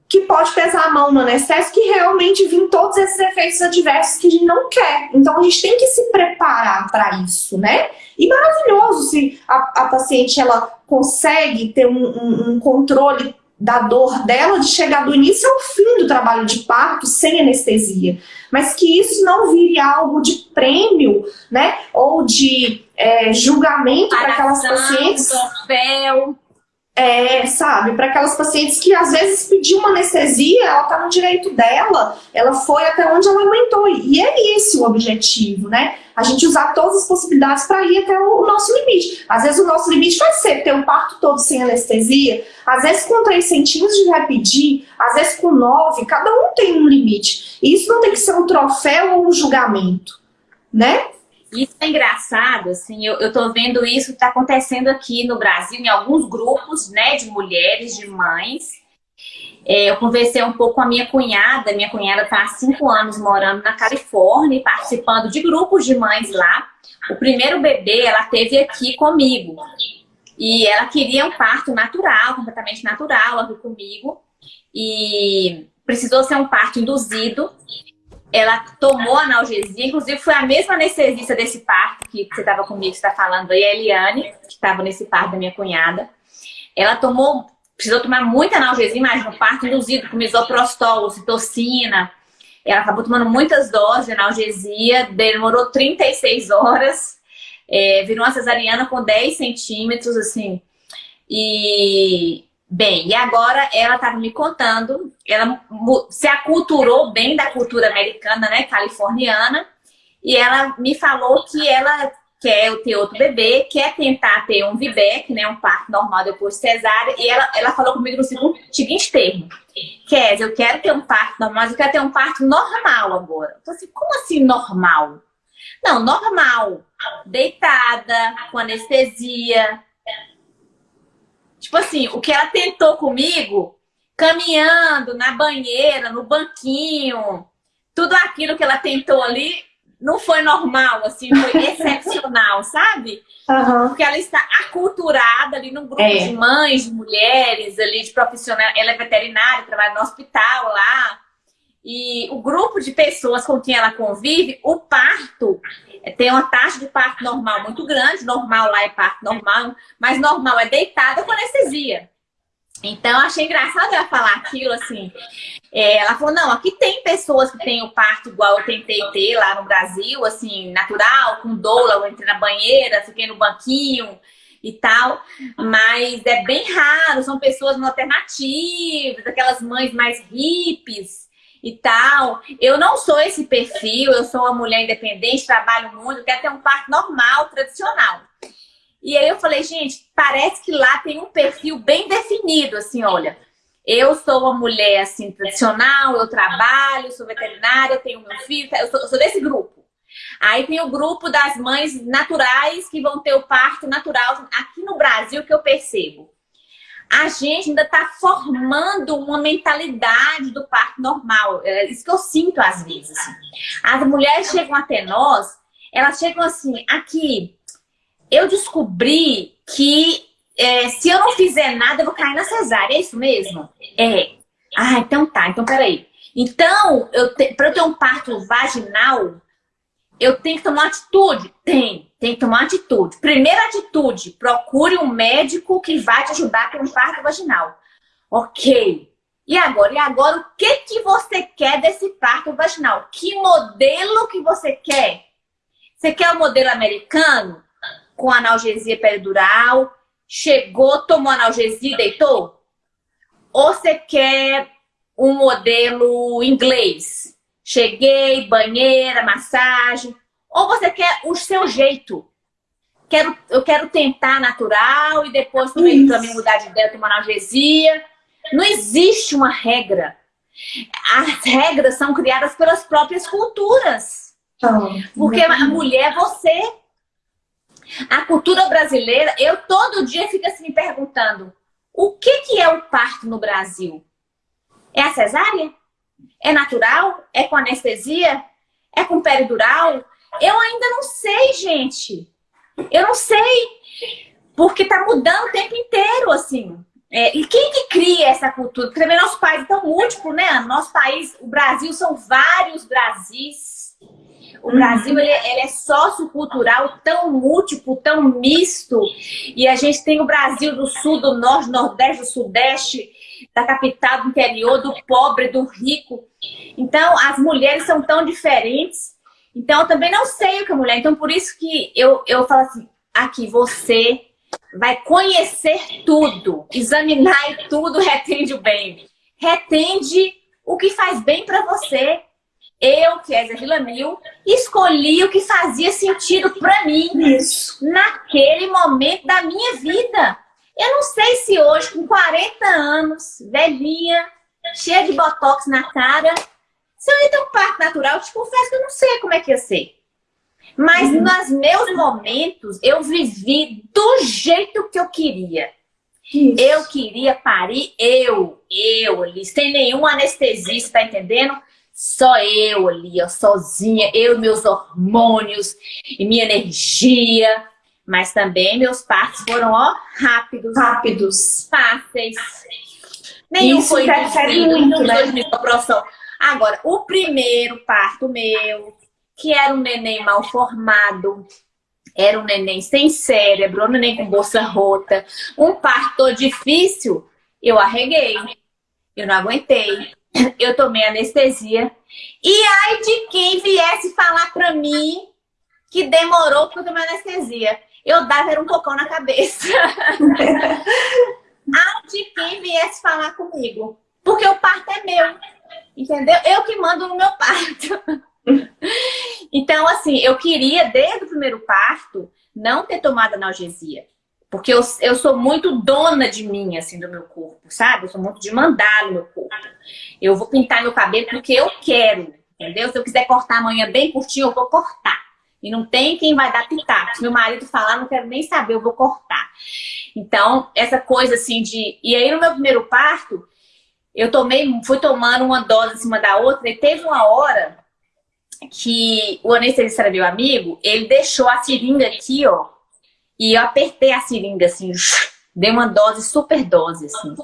que pode pesar a mão no anestésico que realmente vir todos esses efeitos adversos que a gente não quer. Então a gente tem que se preparar para isso, né? E maravilhoso se a, a paciente ela consegue ter um, um, um controle da dor dela de chegar do início ao fim do trabalho de parto sem anestesia. Mas que isso não vire algo de prêmio, né? Ou de é, julgamento para aquelas pacientes. Troféu. É, sabe, para aquelas pacientes que às vezes pediu uma anestesia, ela está no direito dela, ela foi até onde ela aguentou. E é esse o objetivo, né? A gente usar todas as possibilidades para ir até o nosso limite. Às vezes o nosso limite vai ser ter o parto todo sem anestesia, às vezes com 3 centímetros de vai pedir, às vezes com 9, cada um tem um limite. E isso não tem que ser um troféu ou um julgamento, né? Isso é engraçado, assim, eu, eu tô vendo isso tá acontecendo aqui no Brasil, em alguns grupos, né, de mulheres, de mães. É, eu conversei um pouco com a minha cunhada, minha cunhada tá há cinco anos morando na Califórnia, participando de grupos de mães lá. O primeiro bebê ela teve aqui comigo. E ela queria um parto natural, completamente natural, aqui comigo. E precisou ser um parto induzido ela tomou analgesia, inclusive foi a mesma anestesista desse parto que você estava comigo, que está falando aí, a Eliane, que estava nesse parto da minha cunhada. Ela tomou, precisou tomar muita analgesia, imagina, um parto induzido com misoprostol, citocina. Ela acabou tomando muitas doses de analgesia, demorou 36 horas, é, virou uma cesariana com 10 centímetros, assim. E Bem, e agora ela estava me contando, ela se aculturou bem da cultura americana, né, californiana, e ela me falou que ela quer ter outro bebê, quer tentar ter um VBEC, né, um parto normal depois de cesárea, e ela, ela falou comigo no seguinte termo, Kézia, eu quero ter um parto normal, mas eu quero ter um parto normal agora. Eu falei assim, como assim normal? Não, normal, deitada, com anestesia, Tipo assim, o que ela tentou comigo, caminhando na banheira, no banquinho, tudo aquilo que ela tentou ali não foi normal, assim, foi excepcional, sabe? Uhum. Porque ela está aculturada ali num grupo é. de mães, de mulheres, ali, de profissionais. Ela é veterinária, trabalha no hospital lá. E o grupo de pessoas com quem ela convive, o parto é, tem uma taxa de parto normal muito grande, normal lá é parto normal, mas normal é deitada com anestesia. Então, achei engraçado ela falar aquilo, assim. É, ela falou, não, aqui tem pessoas que têm o parto igual eu tentei ter lá no Brasil, assim, natural, com doula, eu entrei na banheira, fiquei no banquinho e tal, mas é bem raro, são pessoas alternativas, aquelas mães mais hippies, e tal. Eu não sou esse perfil, eu sou uma mulher independente, trabalho muito, quero ter um parto normal, tradicional. E aí eu falei, gente, parece que lá tem um perfil bem definido, assim, olha. Eu sou uma mulher, assim, tradicional, eu trabalho, sou veterinária, tenho meu filho, eu sou, eu sou desse grupo. Aí tem o grupo das mães naturais que vão ter o parto natural. Aqui no Brasil, que eu percebo, a gente ainda está formando uma mentalidade do parto normal. É isso que eu sinto às vezes. Assim. As mulheres chegam até nós, elas chegam assim, aqui, eu descobri que é, se eu não fizer nada, eu vou cair na cesárea. É isso mesmo? É. Ah, então tá. Então, peraí. Então, para eu ter um parto vaginal, eu tenho que tomar atitude? Tem, tem que tomar atitude. Primeira atitude, procure um médico que vai te ajudar ter um parto vaginal. Ok. E agora? E agora, o que, que você quer desse parto vaginal? Que modelo que você quer? Você quer o modelo americano? Com analgesia peridural? Chegou, tomou analgesia e deitou? Ou você quer um modelo inglês? Cheguei, banheira, massagem. Ou você quer o seu jeito. Quero, eu quero tentar natural e depois também, mudar de ideia, tomar analgesia. Não existe uma regra. As regras são criadas pelas próprias culturas. Porque a mulher é você. A cultura brasileira, eu todo dia fico assim me perguntando, o que, que é o parto no Brasil? É a cesárea? É natural? É com anestesia? É com peridural? Eu ainda não sei, gente. Eu não sei. Porque tá mudando o tempo inteiro, assim. É, e quem que cria essa cultura? Porque também nosso país é tão múltiplo, né? Nosso país, o Brasil, são vários Brasis. O Brasil, ele, ele é sociocultural, tão múltiplo, tão misto. E a gente tem o Brasil do Sul, do Norte, do Nordeste, do Sudeste, da capital, do interior, do pobre, do rico. Então, as mulheres são tão diferentes. Então, eu também não sei o que é mulher. Então, por isso que eu, eu falo assim, aqui, você vai conhecer tudo, examinar e tudo retende o bem. Retende o que faz bem para você. Eu, que é Zé Mil, escolhi o que fazia sentido para mim Isso. naquele momento da minha vida. Eu não sei se hoje, com 40 anos, velhinha, cheia de botox na cara, se eu ia ter um parto natural, eu te confesso que eu não sei como é que ia ser. Mas uhum. nos meus momentos, eu vivi do jeito que eu queria. Isso. Eu queria parir eu, eu ali, sem nenhum anestesista, tá entendendo? Só eu ali, ó, sozinha, eu, meus hormônios e minha energia. Mas também meus partos foram, ó, rápidos. Rápidos. Fáceis. Nenhum Isso foi interfere muito, né? Agora, o primeiro parto meu, que era um neném mal formado, era um neném sem cérebro, um neném com bolsa rota, um parto difícil, eu arreguei. Eu não aguentei. Eu tomei anestesia. E ai de quem viesse falar pra mim que demorou porque eu tomei anestesia eu dava era um cocão na cabeça. Ai de quem viesse falar comigo. Porque o parto é meu. Entendeu? Eu que mando no meu parto. então, assim, eu queria, desde o primeiro parto, não ter tomado analgesia. Porque eu, eu sou muito dona de mim, assim, do meu corpo, sabe? Eu sou muito de mandar no meu corpo. Eu vou pintar meu cabelo porque eu quero, entendeu? Se eu quiser cortar amanhã bem curtinho, eu vou cortar. E não tem quem vai dar pitaco. Meu marido falar, não quero nem saber, eu vou cortar. Então, essa coisa assim de... E aí, no meu primeiro parto, eu tomei, fui tomando uma dose em cima da outra e teve uma hora que o anestesista era meu amigo, ele deixou a seringa aqui, ó, e eu apertei a seringa assim, dei uma dose, super dose, assim.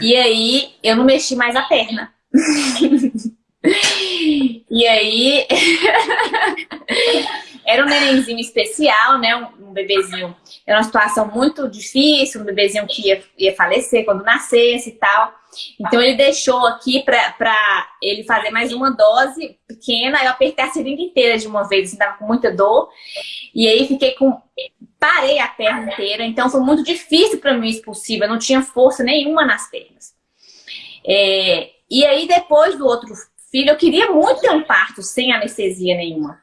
E aí, eu não mexi mais a perna. E aí, era um nenenzinho especial, né? Um, bebezinho. Era uma situação muito difícil, um bebezinho que ia, ia falecer quando nascesse e tal. Então ele deixou aqui pra ele fazer mais uma dose pequena. Eu apertei a seringa inteira de uma vez, assim, tava com muita dor. E aí fiquei com... Parei a perna inteira, então foi muito difícil para mim expulsiva. Não tinha força nenhuma nas pernas. É, e aí depois do outro filho, eu queria muito ter um parto sem anestesia nenhuma.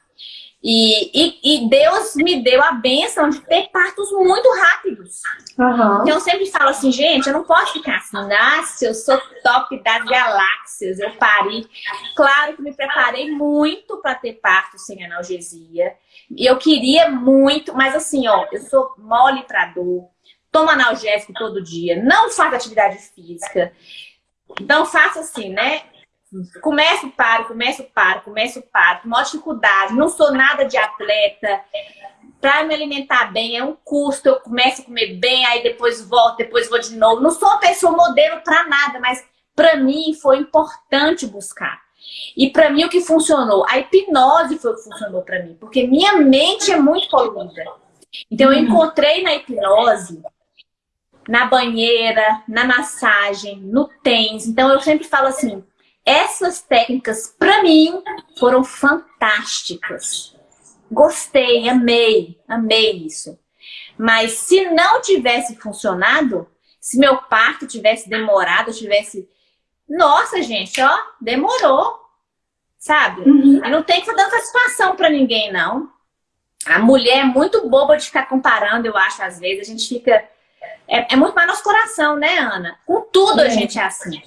E, e, e, Deus me deu a bênção de ter partos muito rápidos. Uhum. Então eu sempre falo assim, gente, eu não posso ficar assim, nossa, eu sou top das galáxias, eu pari. Claro que me preparei muito para ter parto sem analgesia. E eu queria muito, mas assim, ó, eu sou mole para dor, tomo analgésico todo dia, não faço atividade física. Então faço assim, né? Começo, paro, começo, paro, começo, paro, com maior dificuldade, não sou nada de atleta. Para me alimentar bem é um custo, eu começo a comer bem, aí depois volto, depois vou de novo. Não sou uma pessoa modelo para nada, mas para mim foi importante buscar. E para mim o que funcionou? A hipnose foi o que funcionou para mim, porque minha mente é muito poluída. Então eu uhum. encontrei na hipnose, na banheira, na massagem, no tens. Então eu sempre falo assim, essas técnicas, para mim, foram fantásticas. Gostei, amei, amei isso. Mas se não tivesse funcionado, se meu parto tivesse demorado, tivesse... Nossa, gente, ó, demorou, sabe? Uhum. E não tem que dar satisfação para ninguém, não. A mulher é muito boba de ficar comparando, eu acho, às vezes. A gente fica... É, é muito mais nosso coração, né, Ana? Com tudo é. a gente é assim.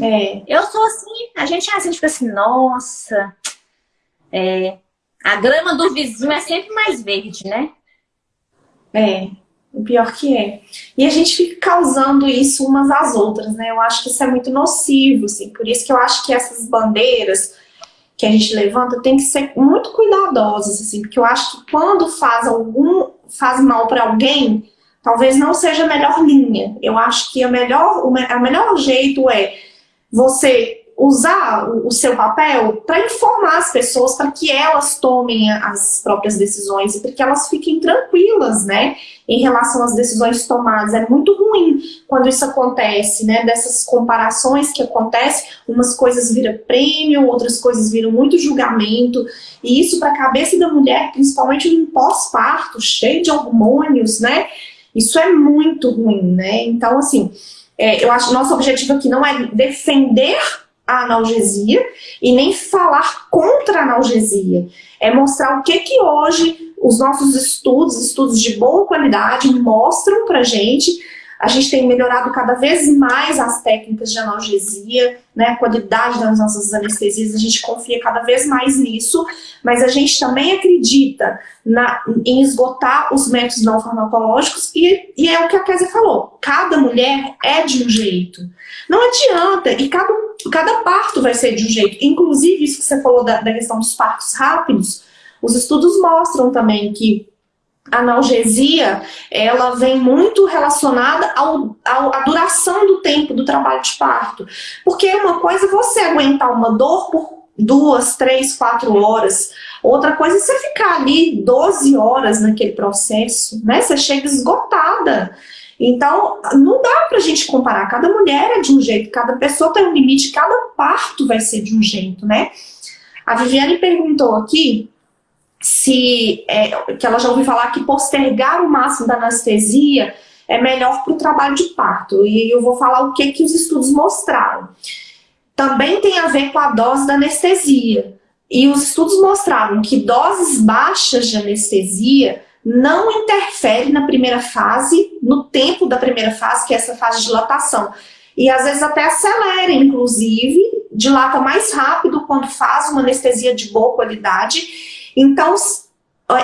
É. Eu sou assim, a gente é assim, tipo assim, nossa, é, a grama do vizinho é sempre mais verde, né? É, o pior que é. E a gente fica causando isso umas às outras, né? Eu acho que isso é muito nocivo, assim, por isso que eu acho que essas bandeiras que a gente levanta tem que ser muito cuidadosas, assim, porque eu acho que quando faz algum, faz mal para alguém, talvez não seja a melhor linha. Eu acho que a melhor, o melhor jeito é você usar o, seu papel para informar as pessoas, para que elas tomem as próprias decisões e para que elas fiquem tranquilas, né, em relação às decisões tomadas. É muito ruim quando isso acontece, né, dessas comparações que acontecem, umas coisas viram prêmio, outras coisas viram muito julgamento, e isso para a cabeça da mulher, principalmente no pós-parto, cheio de hormônios, né, isso é muito ruim, né, então assim é, eu acho que nosso objetivo aqui não é defender a analgesia e nem falar contra a analgesia. É mostrar o que que hoje os nossos estudos, estudos de boa qualidade, mostram pra gente a gente tem melhorado cada vez mais as técnicas de analgesia, né, a qualidade das nossas anestesias, a gente confia cada vez mais nisso, mas a gente também acredita na, em esgotar os métodos não farmacológicos e, e é o que a Kézia falou, cada mulher é de um jeito. Não adianta, e cada, cada parto vai ser de um jeito. Inclusive, isso que você falou da, da questão dos partos rápidos, os estudos mostram também que analgesia, ela vem muito relacionada ao, ao, à duração do tempo do trabalho de parto. Porque uma coisa é você aguentar uma dor por duas, três, quatro horas. Outra coisa é você ficar ali 12 horas naquele processo, né? Você chega esgotada. Então, não dá pra gente comparar. Cada mulher é de um jeito, cada pessoa tem um limite, cada parto vai ser de um jeito, né? A Viviane perguntou aqui se é, que ela já ouviu falar que postergar o máximo da anestesia é melhor para o trabalho de parto. E eu vou falar o que, que os estudos mostraram. Também tem a ver com a dose da anestesia. E os estudos mostraram que doses baixas de anestesia não interferem na primeira fase, no tempo da primeira fase, que é essa fase de dilatação. E às vezes até acelera, inclusive, dilata mais rápido quando faz uma anestesia de boa qualidade então,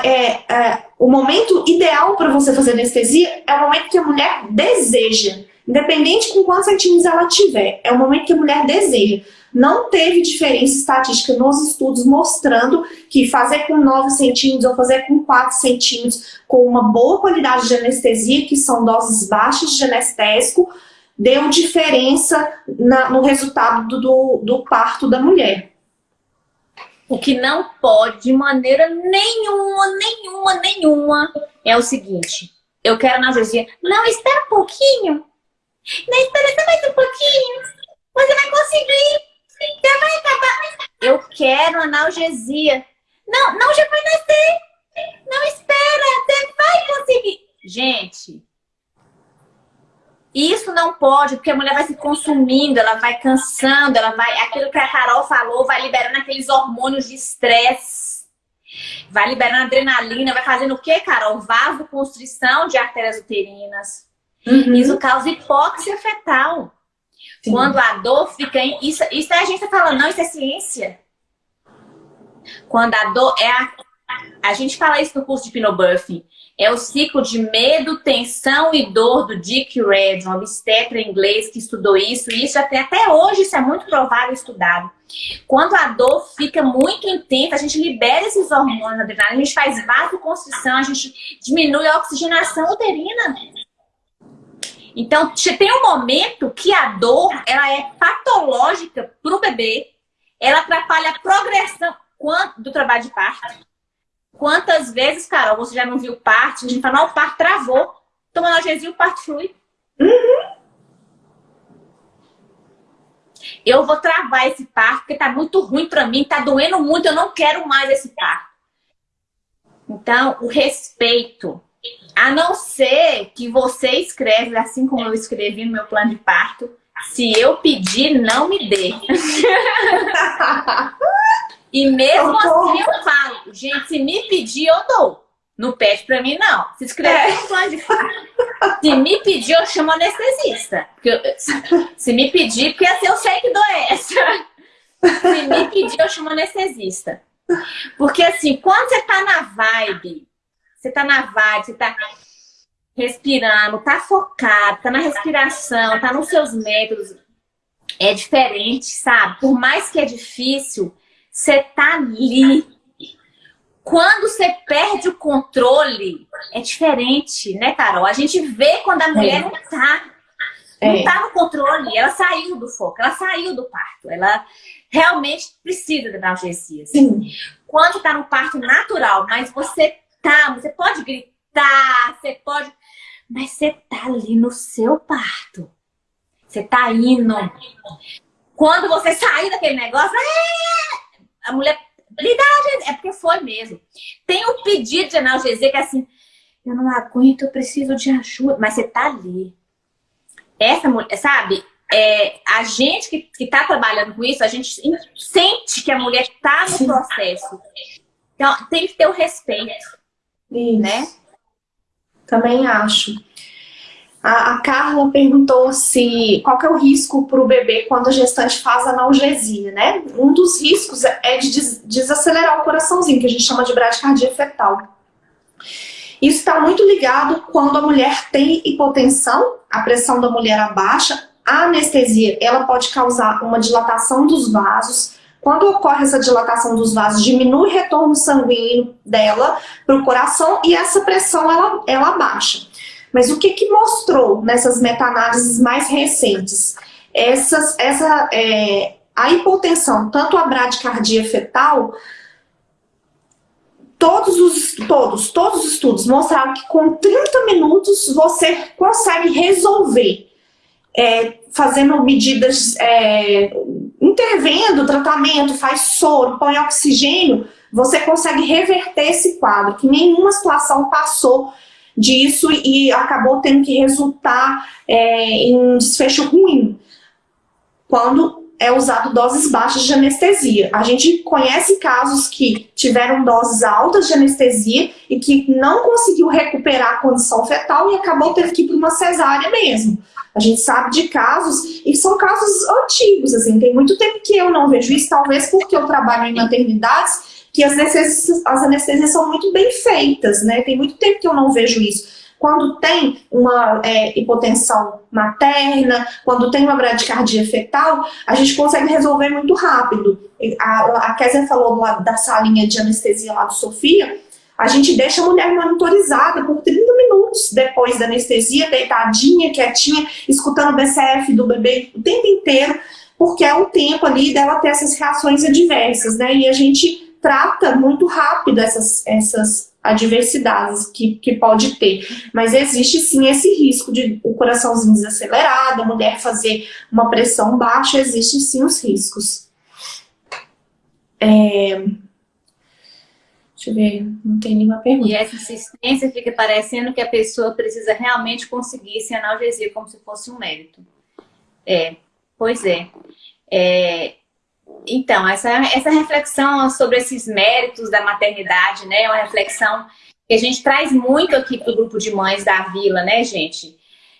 é, é, o momento ideal para você fazer anestesia é o momento que a mulher deseja. Independente com quantos centímetros ela tiver, é o momento que a mulher deseja. Não teve diferença estatística nos estudos mostrando que fazer com 9 centímetros ou fazer com 4 centímetros com uma boa qualidade de anestesia, que são doses baixas de anestésico, deu diferença na, no resultado do, do, do parto da mulher. O que não pode, de maneira nenhuma, nenhuma, nenhuma, é o seguinte. Eu quero analgesia. Não, espera um pouquinho. Não, espera mais um pouquinho. Você vai conseguir. Já vai acabar. Eu quero analgesia. Não, não, já vai nascer. Não, espera. Você vai conseguir. Gente, isso não pode, porque a mulher vai se consumindo, ela vai cansando, ela vai. Aquilo que a Carol falou, vai liberando aqueles hormônios de estresse. Vai liberando adrenalina, vai fazendo o quê, Carol? Vasoconstrição de artérias uterinas. Uhum. Isso causa hipóxia fetal. Sim. Quando a dor fica em... Isso, isso a gente tá falando, não, isso é ciência. Quando a dor é a... A gente fala isso no curso de Hipnobuffing. É o ciclo de medo, tensão e dor do Dick Red, um obstetra inglês que estudou isso. E isso até, até hoje isso é muito provável estudado. Quando a dor fica muito intensa, a gente libera esses hormônios adrenais, a gente faz vasoconstrição, a gente diminui a oxigenação uterina. Então, tem um momento que a dor, ela é patológica para o bebê, ela atrapalha a progressão do trabalho de parto. Quantas vezes, Carol, você já não viu parto? A gente fala, não, o travou. Toma analgesia, o parto flui. Uhum. Eu vou travar esse parto porque tá muito ruim para mim, tá doendo muito, eu não quero mais esse parto. Então, o respeito. A não ser que você escreve, assim como eu escrevi no meu plano de parto, se eu pedir, não me dê. E mesmo assim eu falo, gente, se me pedir, eu dou. Não pede pra mim, não. Se escrever é. um plano de Se me pedir, eu chamo anestesista. Eu, se me pedir, porque assim eu sei que dou essa. Se me pedir, eu chamo anestesista. Porque assim, quando você tá na vibe, você tá na vibe, você tá respirando, tá focado, tá na respiração, tá nos seus métodos, é diferente, sabe? Por mais que é difícil, você tá ali. Quando você perde o controle, é diferente, né, Carol? A gente vê quando a mulher é. não tá. Não é. tá no controle, ela saiu do foco, ela saiu do parto, ela realmente precisa de analgesia. Sim. Quando tá no parto natural, mas você tá, você pode gritar, você pode, mas você tá ali no seu parto. Você tá indo. Quando você sair daquele negócio, é a mulher analgesia. É porque foi mesmo. Tem um pedido de analgesia que é assim, eu não aguento, eu preciso de ajuda. Mas você tá ali. Essa mulher, sabe? É, a gente que, que tá trabalhando com isso, a gente sente que a mulher tá no processo. Então, tem que ter o respeito. Isso. Né? Também acho. A, a Carla perguntou se qual é o risco para o bebê quando a gestante faz analgesia, né? Um dos riscos é de des, desacelerar o coraçãozinho, que a gente chama de bradicardia fetal. Isso está muito ligado quando a mulher tem hipotensão, a pressão da mulher abaixa, a anestesia ela pode causar uma dilatação dos vasos. Quando ocorre essa dilatação dos vasos, diminui o retorno sanguíneo dela para o coração e essa pressão ela, ela abaixa. Mas o que, que mostrou nessas meta-análises mais recentes? Essas, essa, é, a hipotensão, tanto a bradicardia fetal, todos os, todos, todos os estudos mostraram que com 30 minutos você consegue resolver, é, fazendo medidas, é, intervendo, tratamento, faz soro, põe oxigênio, você consegue reverter esse quadro, que nenhuma situação passou disso e acabou tendo que resultar é, em um desfecho ruim. Quando é usado doses baixas de anestesia. A gente conhece casos que tiveram doses altas de anestesia e que não conseguiu recuperar a condição fetal e acabou tendo que ir para uma cesárea mesmo. A gente sabe de casos, e são casos antigos, assim, tem muito tempo que eu não vejo isso, talvez porque eu trabalho em maternidades que as anestesias, as anestesias são muito bem feitas, né? Tem muito tempo que eu não vejo isso. Quando tem uma é, hipotensão materna, quando tem uma bradicardia fetal, a gente consegue resolver muito rápido. A, a Kézia falou lá da salinha de anestesia lá do Sofia, a gente deixa a mulher monitorizada por 30 minutos depois da anestesia, deitadinha, quietinha, escutando o BCF do bebê o tempo inteiro, porque é o tempo ali dela ter essas reações adversas, né? E a gente trata muito rápido essas, essas adversidades que, que pode ter. Mas existe sim esse risco de o coraçãozinho desacelerado, a mulher fazer uma pressão baixa, existem sim os riscos. É... Deixa eu ver, não tem nenhuma pergunta. E essa insistência fica parecendo que a pessoa precisa realmente conseguir se analgesia como se fosse um mérito. É, pois é. é Então, essa, essa reflexão sobre esses méritos da maternidade, né? É uma reflexão que a gente traz muito aqui para o grupo de mães da vila, né, gente?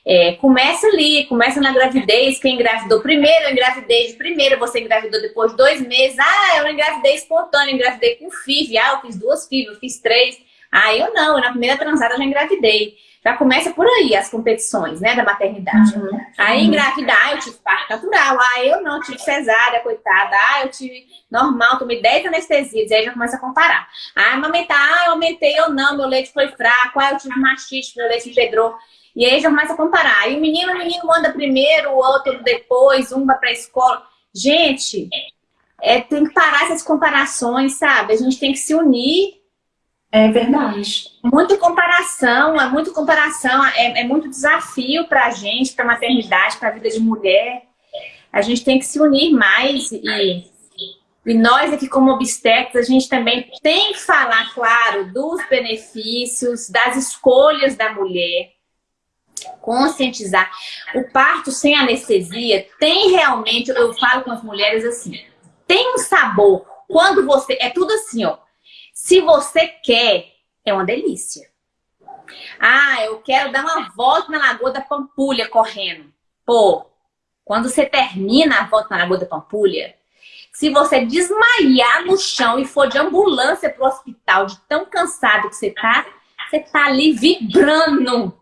É, começa ali, começa na gravidez, quem engravidou primeiro, eu engravidei de primeira, você engravidou depois de dois meses, ah, eu engravidei espontânea, engravidei com FIV, ah, eu fiz duas FIV, eu fiz três, ah, eu não, na primeira transada eu já engravidei. Já começa por aí as competições, né, da maternidade. Uhum. Aí engravidar, ah, eu tive parto natural, ah, eu não tive cesárea, coitada, ah, eu tive normal, tomei 10 anestesias, aí já começa a comparar. Ah, amamentar, ah, eu aumentei ou não, meu leite foi fraco, ah, eu tive mastite, meu leite empedrou. E aí já começa a comparar. Aí o menino, o menino anda primeiro, o outro depois, um vai pra escola. Gente, é, tem que parar essas comparações, sabe? A gente tem que se unir é verdade. Muito comparação, é muito comparação, é, é muito desafio para a gente, para a maternidade, para a vida de mulher. A gente tem que se unir mais e, e nós aqui como obstetras, a gente também tem que falar, claro, dos benefícios, das escolhas da mulher, conscientizar. O parto sem anestesia tem realmente, eu falo com as mulheres assim, tem um sabor. Quando você, é tudo assim, ó, se você quer, é uma delícia. Ah, eu quero dar uma volta na Lagoa da Pampulha correndo. Pô, quando você termina a volta na Lagoa da Pampulha, se você desmaiar no chão e for de ambulância pro hospital, de tão cansado que você tá, você tá ali vibrando.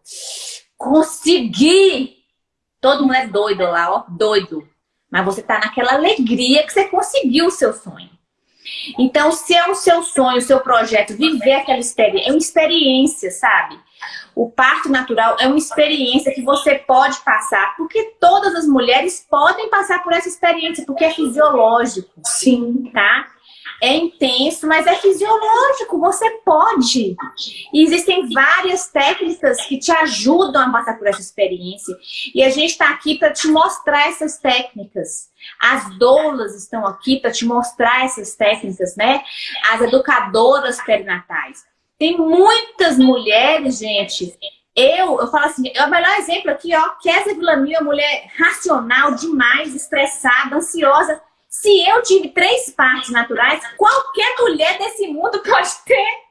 Consegui! Todo mundo é doido lá, ó, doido. Mas você tá naquela alegria que você conseguiu o seu sonho. Então, se é o seu sonho, o seu projeto, viver aquela experiência, é uma experiência, sabe? O parto natural é uma experiência que você pode passar, porque todas as mulheres podem passar por essa experiência, porque é fisiológico. Sim. Tá? É intenso, mas é fisiológico, você pode. E existem várias técnicas que te ajudam a passar por essa experiência. E a gente está aqui para te mostrar essas técnicas. As doulas estão aqui para te mostrar essas técnicas, né? As educadoras perinatais. Tem muitas mulheres, gente, eu, eu falo assim, é o melhor exemplo aqui, ó, Kézia Villamil, mulher racional demais, estressada, ansiosa, se eu tive três partes naturais, qualquer mulher desse mundo pode ter.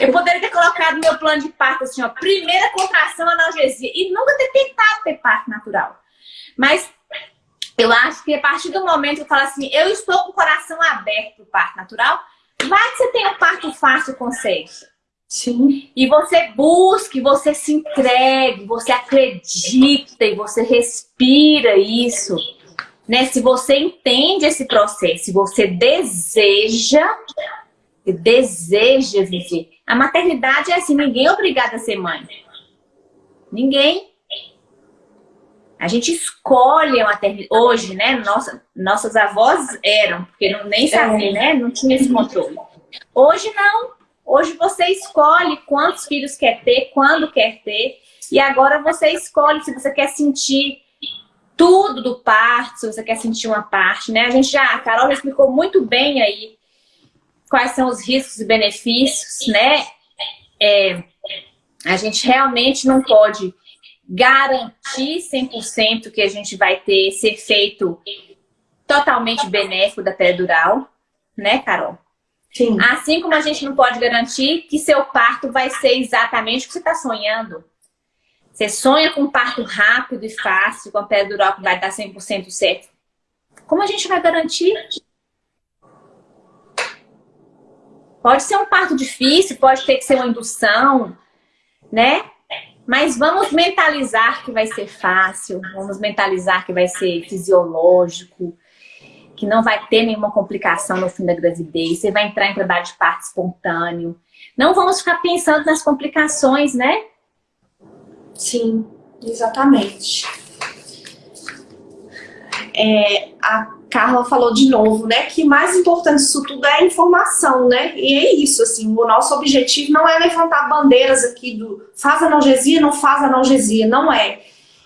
Eu poderia ter colocado meu plano de parto assim, ó, primeira contração, analgesia, e nunca ter tentado ter parto natural. Mas eu acho que a partir do momento que eu falo assim, eu estou com o coração aberto para o parto natural, vai que você tem um parto fácil, consegue. Sim. E você busque, você se entregue, você acredita e você respira isso né? Se você entende esse processo, se você deseja, deseja viver. A maternidade é assim, ninguém é obrigado a ser mãe. Ninguém. A gente escolhe a maternidade. Hoje, né? Nossa, nossas avós eram, porque não, nem sabia, né? Não tinha esse controle. Hoje não. Hoje você escolhe quantos filhos quer ter, quando quer ter. E agora você escolhe se você quer sentir tudo do parto, se você quer sentir uma parte, né? A gente já, a Carol já explicou muito bem aí quais são os riscos e benefícios, né? É, a gente realmente não pode garantir 100% que a gente vai ter esse efeito totalmente benéfico da peridural, né, Carol? Sim. Assim como a gente não pode garantir que seu parto vai ser exatamente o que você está sonhando. Você sonha com um parto rápido e fácil, com a dural que vai dar 100% certo. Como a gente vai garantir? Pode ser um parto difícil, pode ter que ser uma indução, né? Mas vamos mentalizar que vai ser fácil, vamos mentalizar que vai ser fisiológico, que não vai ter nenhuma complicação no fim da gravidez, você vai entrar em trabalho de parto espontâneo. Não vamos ficar pensando nas complicações, né? Sim, exatamente. É, a Carla falou de novo, né, que mais importante disso tudo é a informação, né, e é isso, assim, o nosso objetivo não é levantar bandeiras aqui do faz analgesia, não faz analgesia, não é.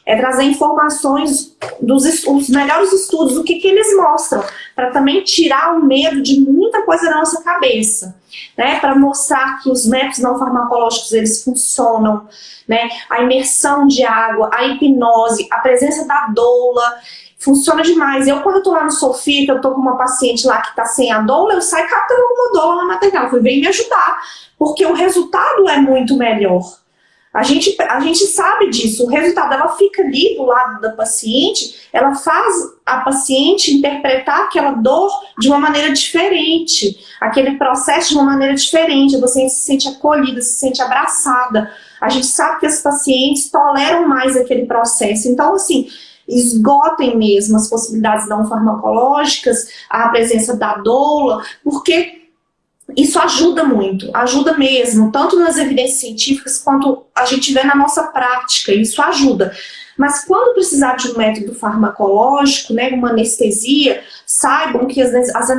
É trazer informações dos os melhores estudos, o que, que eles mostram, para também tirar o medo de muita coisa da nossa cabeça, né, para mostrar que os métodos não farmacológicos, eles funcionam, né? A imersão de água, a hipnose, a presença da doula, funciona demais. Eu, quando tô lá no Sofia, que eu tô com uma paciente lá que tá sem a doula, eu saio catando alguma doula na maternidade. Falei, vem me ajudar, porque o resultado é muito melhor. A gente, a gente sabe disso, o resultado, ela fica ali do lado da paciente, ela faz a paciente interpretar aquela dor de uma maneira diferente, aquele processo de uma maneira diferente, você se sente acolhida, se sente abraçada. A gente sabe que as pacientes toleram mais aquele processo. Então, assim, esgotem mesmo as possibilidades não farmacológicas, a presença da doula, porque isso ajuda muito, ajuda mesmo, tanto nas evidências científicas quanto a gente vê na nossa prática, isso ajuda. Mas quando precisar de um método farmacológico, né, uma anestesia, saibam que as, as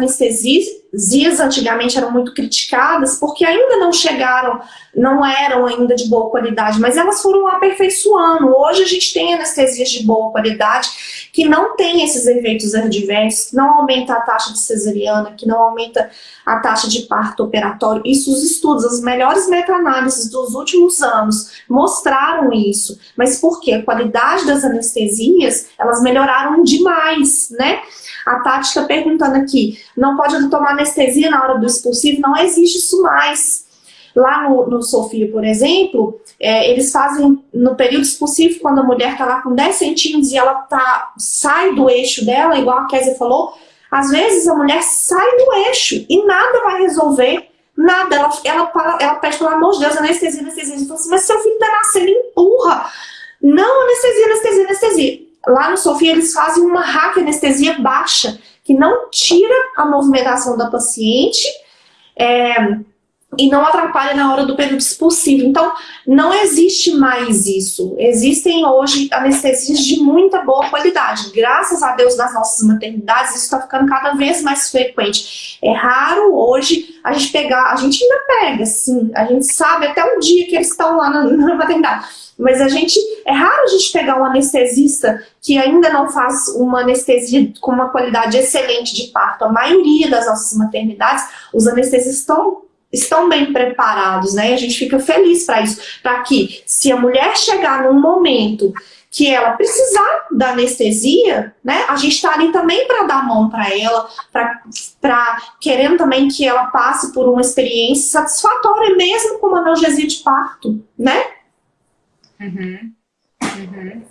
anestesias antigamente eram muito criticadas porque ainda não chegaram, não eram ainda de boa qualidade, mas elas foram aperfeiçoando. Hoje a gente tem anestesias de boa qualidade que não tem esses efeitos adversos, que não aumenta a taxa de cesariana, que não aumenta a taxa de parto operatório. Isso os estudos, as melhores meta-análises dos últimos anos mostraram isso. Mas por quê? A qualidade das anestesias, elas melhoraram demais, né? A Tati está perguntando aqui, não pode tomar anestesia na hora do expulsivo? Não existe isso mais. Lá no, no Sofia, por exemplo, é, eles fazem no período expulsivo, quando a mulher está lá com 10 centímetros e ela tá, sai do eixo dela, igual a Kézia falou, às vezes a mulher sai do eixo e nada vai resolver, nada. Ela, ela, ela pede, pelo amor de Deus, anestesia, anestesia. Fala assim, mas seu filho está nascendo, empurra. Não, anestesia, anestesia, anestesia. Lá no Sofia eles fazem uma anestesia baixa, que não tira a movimentação da paciente, é, e não atrapalha na hora do período expulsivo. Então, não existe mais isso. Existem hoje anestesias de muita boa qualidade. Graças a Deus, nas nossas maternidades, isso está ficando cada vez mais frequente. É raro hoje a gente pegar, a gente ainda pega, sim, a gente sabe até o dia que eles estão lá na, na maternidade. Mas a gente, é raro a gente pegar um anestesista que ainda não faz uma anestesia com uma qualidade excelente de parto. A maioria das nossas maternidades, os anestesistas estão estão bem preparados, né? A gente fica feliz para isso, para que se a mulher chegar num momento que ela precisar da anestesia, né? A gente está ali também para dar mão para ela, para querendo também que ela passe por uma experiência satisfatória, mesmo com uma analgesia de parto, né? Uhum. Uhum.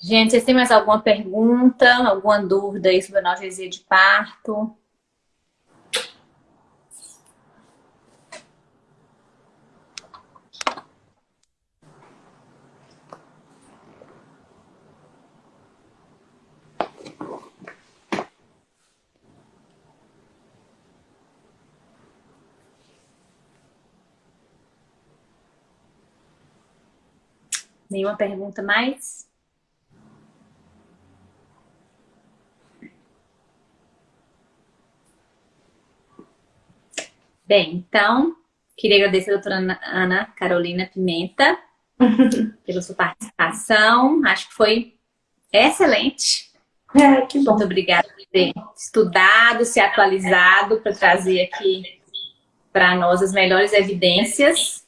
Gente, vocês têm mais alguma pergunta, alguma dúvida aí sobre analgesia de parto? Nenhuma pergunta mais? Bem, então, queria agradecer a doutora Ana Carolina Pimenta pela sua participação. Acho que foi excelente. É, que bom. Muito obrigada por ter estudado, se atualizado para trazer aqui para nós as melhores evidências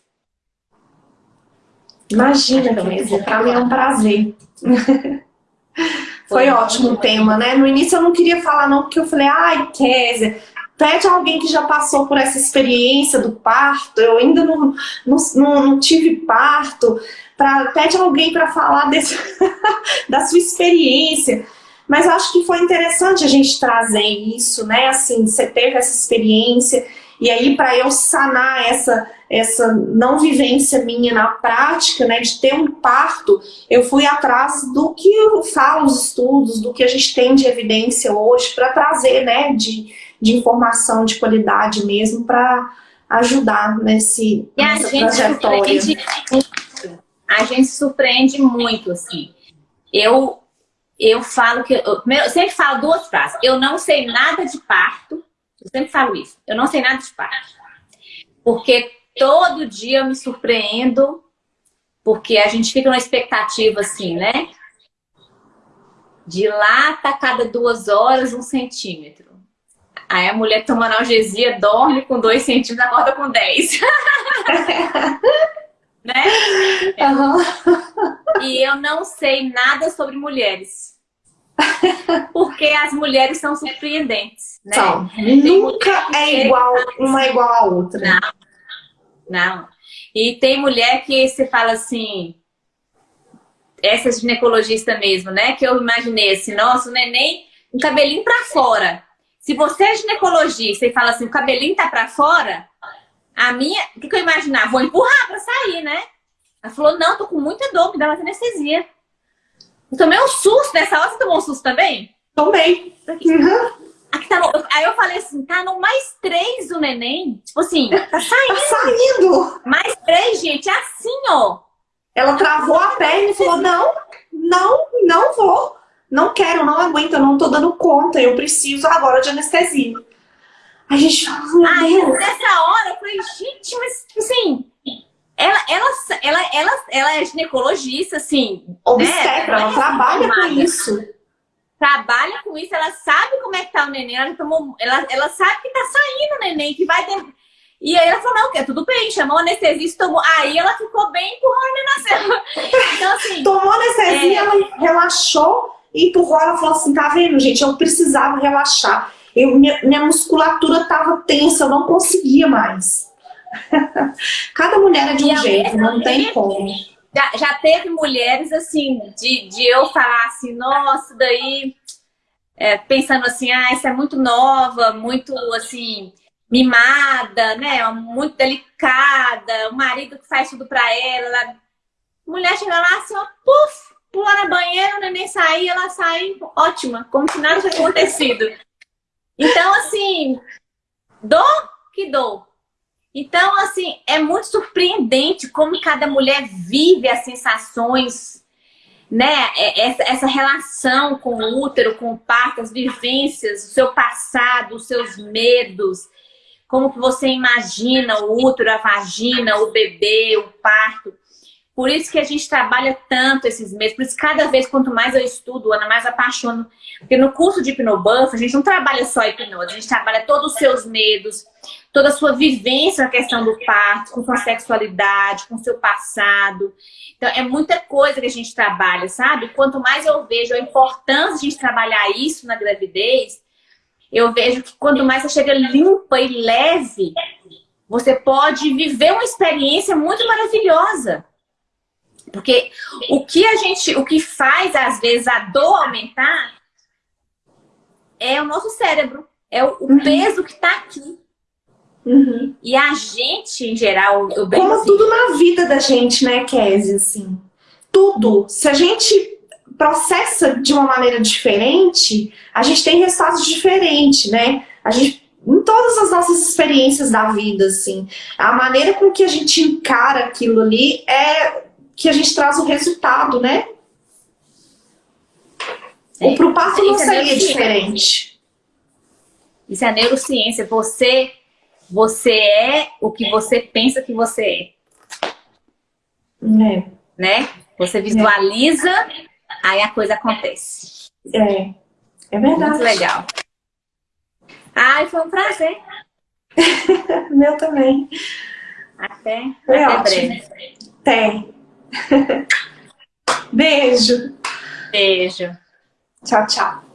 Imagina, Kézia, para mim é um prazer. Foi ótimo o tema, né? No início eu não queria falar não, porque eu falei, ai, Kézia, pede alguém que já passou por essa experiência do parto, eu ainda não, não, não, não tive parto, pra, pede alguém para falar desse, da sua experiência. Mas eu acho que foi interessante a gente trazer isso, né? Assim, você teve essa experiência, e aí para eu sanar essa essa não vivência minha na prática, né, de ter um parto, eu fui atrás do que falam os estudos, do que a gente tem de evidência hoje para trazer, né, de, de informação de qualidade mesmo para ajudar nesse e a gente trajetória. Surpreende muito. A gente surpreende muito, assim. Eu, eu falo que... Eu, eu sempre falo duas frases. Eu não sei nada de parto. Eu sempre falo isso. Eu não sei nada de parto. Porque todo dia eu me surpreendo, porque a gente fica numa expectativa assim, né? De lá tá cada duas horas um centímetro. Aí a mulher toma analgesia, dorme com dois centímetros, acorda com dez. né? Uhum. e eu não sei nada sobre mulheres. Porque as mulheres são surpreendentes, né? São. Nunca é igual, uma é igual a outra. Não, não. E tem mulher que você fala assim, essa ginecologista mesmo, né? Que eu imaginei assim, nossa, o neném, um cabelinho pra fora. Se você é ginecologista e fala assim, o cabelinho tá pra fora, a minha, o que, que eu imaginar? Vou empurrar pra sair, né? Ela falou, não, tô com muita dor, me dá uma anestesia. Eu tomei um susto nessa hora. Você tomou um susto também? Tomei. Uhum. Aqui tá no... Aí eu falei assim, tá no mais três do neném. Tipo assim, tá saindo. Tá saindo. Mais três, gente, é assim, ó. Ela travou a perna e falou, não, não, não vou. Não quero, não aguento, eu não tô dando conta. Eu preciso agora de anestesia. A gente falou, Aí, nessa hora, eu falei, gente, mas assim, ela, ela, ela, ela, ela é ginecologista, assim. Obstetra, né? ela trabalha com isso. Trabalha com isso, ela sabe como é que tá o neném, ela, tomou, ela, ela sabe que tá saindo o neném, que vai ter... E aí ela falou, não, que é tudo bem, chamou o anestesista, tomou... Aí ela ficou bem, empurrou o neném nasceu. Então, assim... Tomou anestesia, é... ela relaxou e empurrou, ela falou assim, tá vendo, gente, eu precisava relaxar. Eu, minha, minha musculatura tava tensa, eu não conseguia mais. Cada mulher é de um jeito, não tem como. Já, já, teve mulheres assim, de, de eu falar assim, nossa, daí é, pensando assim, ah, essa é muito nova, muito assim, mimada, né? Muito delicada, o marido que faz tudo pra ela. Mulher chega lá assim, ó, puf, pula na banheira, o neném sair, ela sai ótima, como se nada tivesse acontecido. Então, assim, dou que dou. Então, assim, é muito surpreendente como cada mulher vive as sensações, né? É, essa, relação com o útero, com o parto, as vivências, o seu passado, os seus medos, como que você imagina o útero, a vagina, o bebê, o parto. Por isso que a gente trabalha tanto esses meses, por isso cada vez quanto mais eu estudo, Ana, mais apaixono. Porque no curso de hipnobuff, a gente não trabalha só hipnose, a gente trabalha todos os seus medos, toda a sua vivência na questão do parto, com sua sexualidade, com seu passado. Então, é muita coisa que a gente trabalha, sabe? Quanto mais eu vejo a importância de a gente trabalhar isso na gravidez, eu vejo que quanto mais você chega limpa e leve, você pode viver uma experiência muito maravilhosa. Porque o que a gente, o que faz às vezes a dor aumentar é o nosso cérebro, é o, uhum. peso que está aqui. Uhum. E a gente, em geral, Como assim, tudo na vida da gente, né, Kézia, assim. Tudo. Se a gente processa de uma maneira diferente, a gente tem resultados diferentes, né? A gente, em todas as nossas experiências da vida, assim, a maneira com que a gente encara aquilo ali é que a gente traz o resultado, né? É. O passo não é seria diferente. Isso é neurociência. Você, você é o que você pensa que você é. É. Né? Você visualiza, é. aí a coisa acontece. É. É verdade. Muito legal. Ai, foi um prazer. Meu também. Até, foi até ótimo. breve. Até. Beijo. Beijo. Tchau, tchau.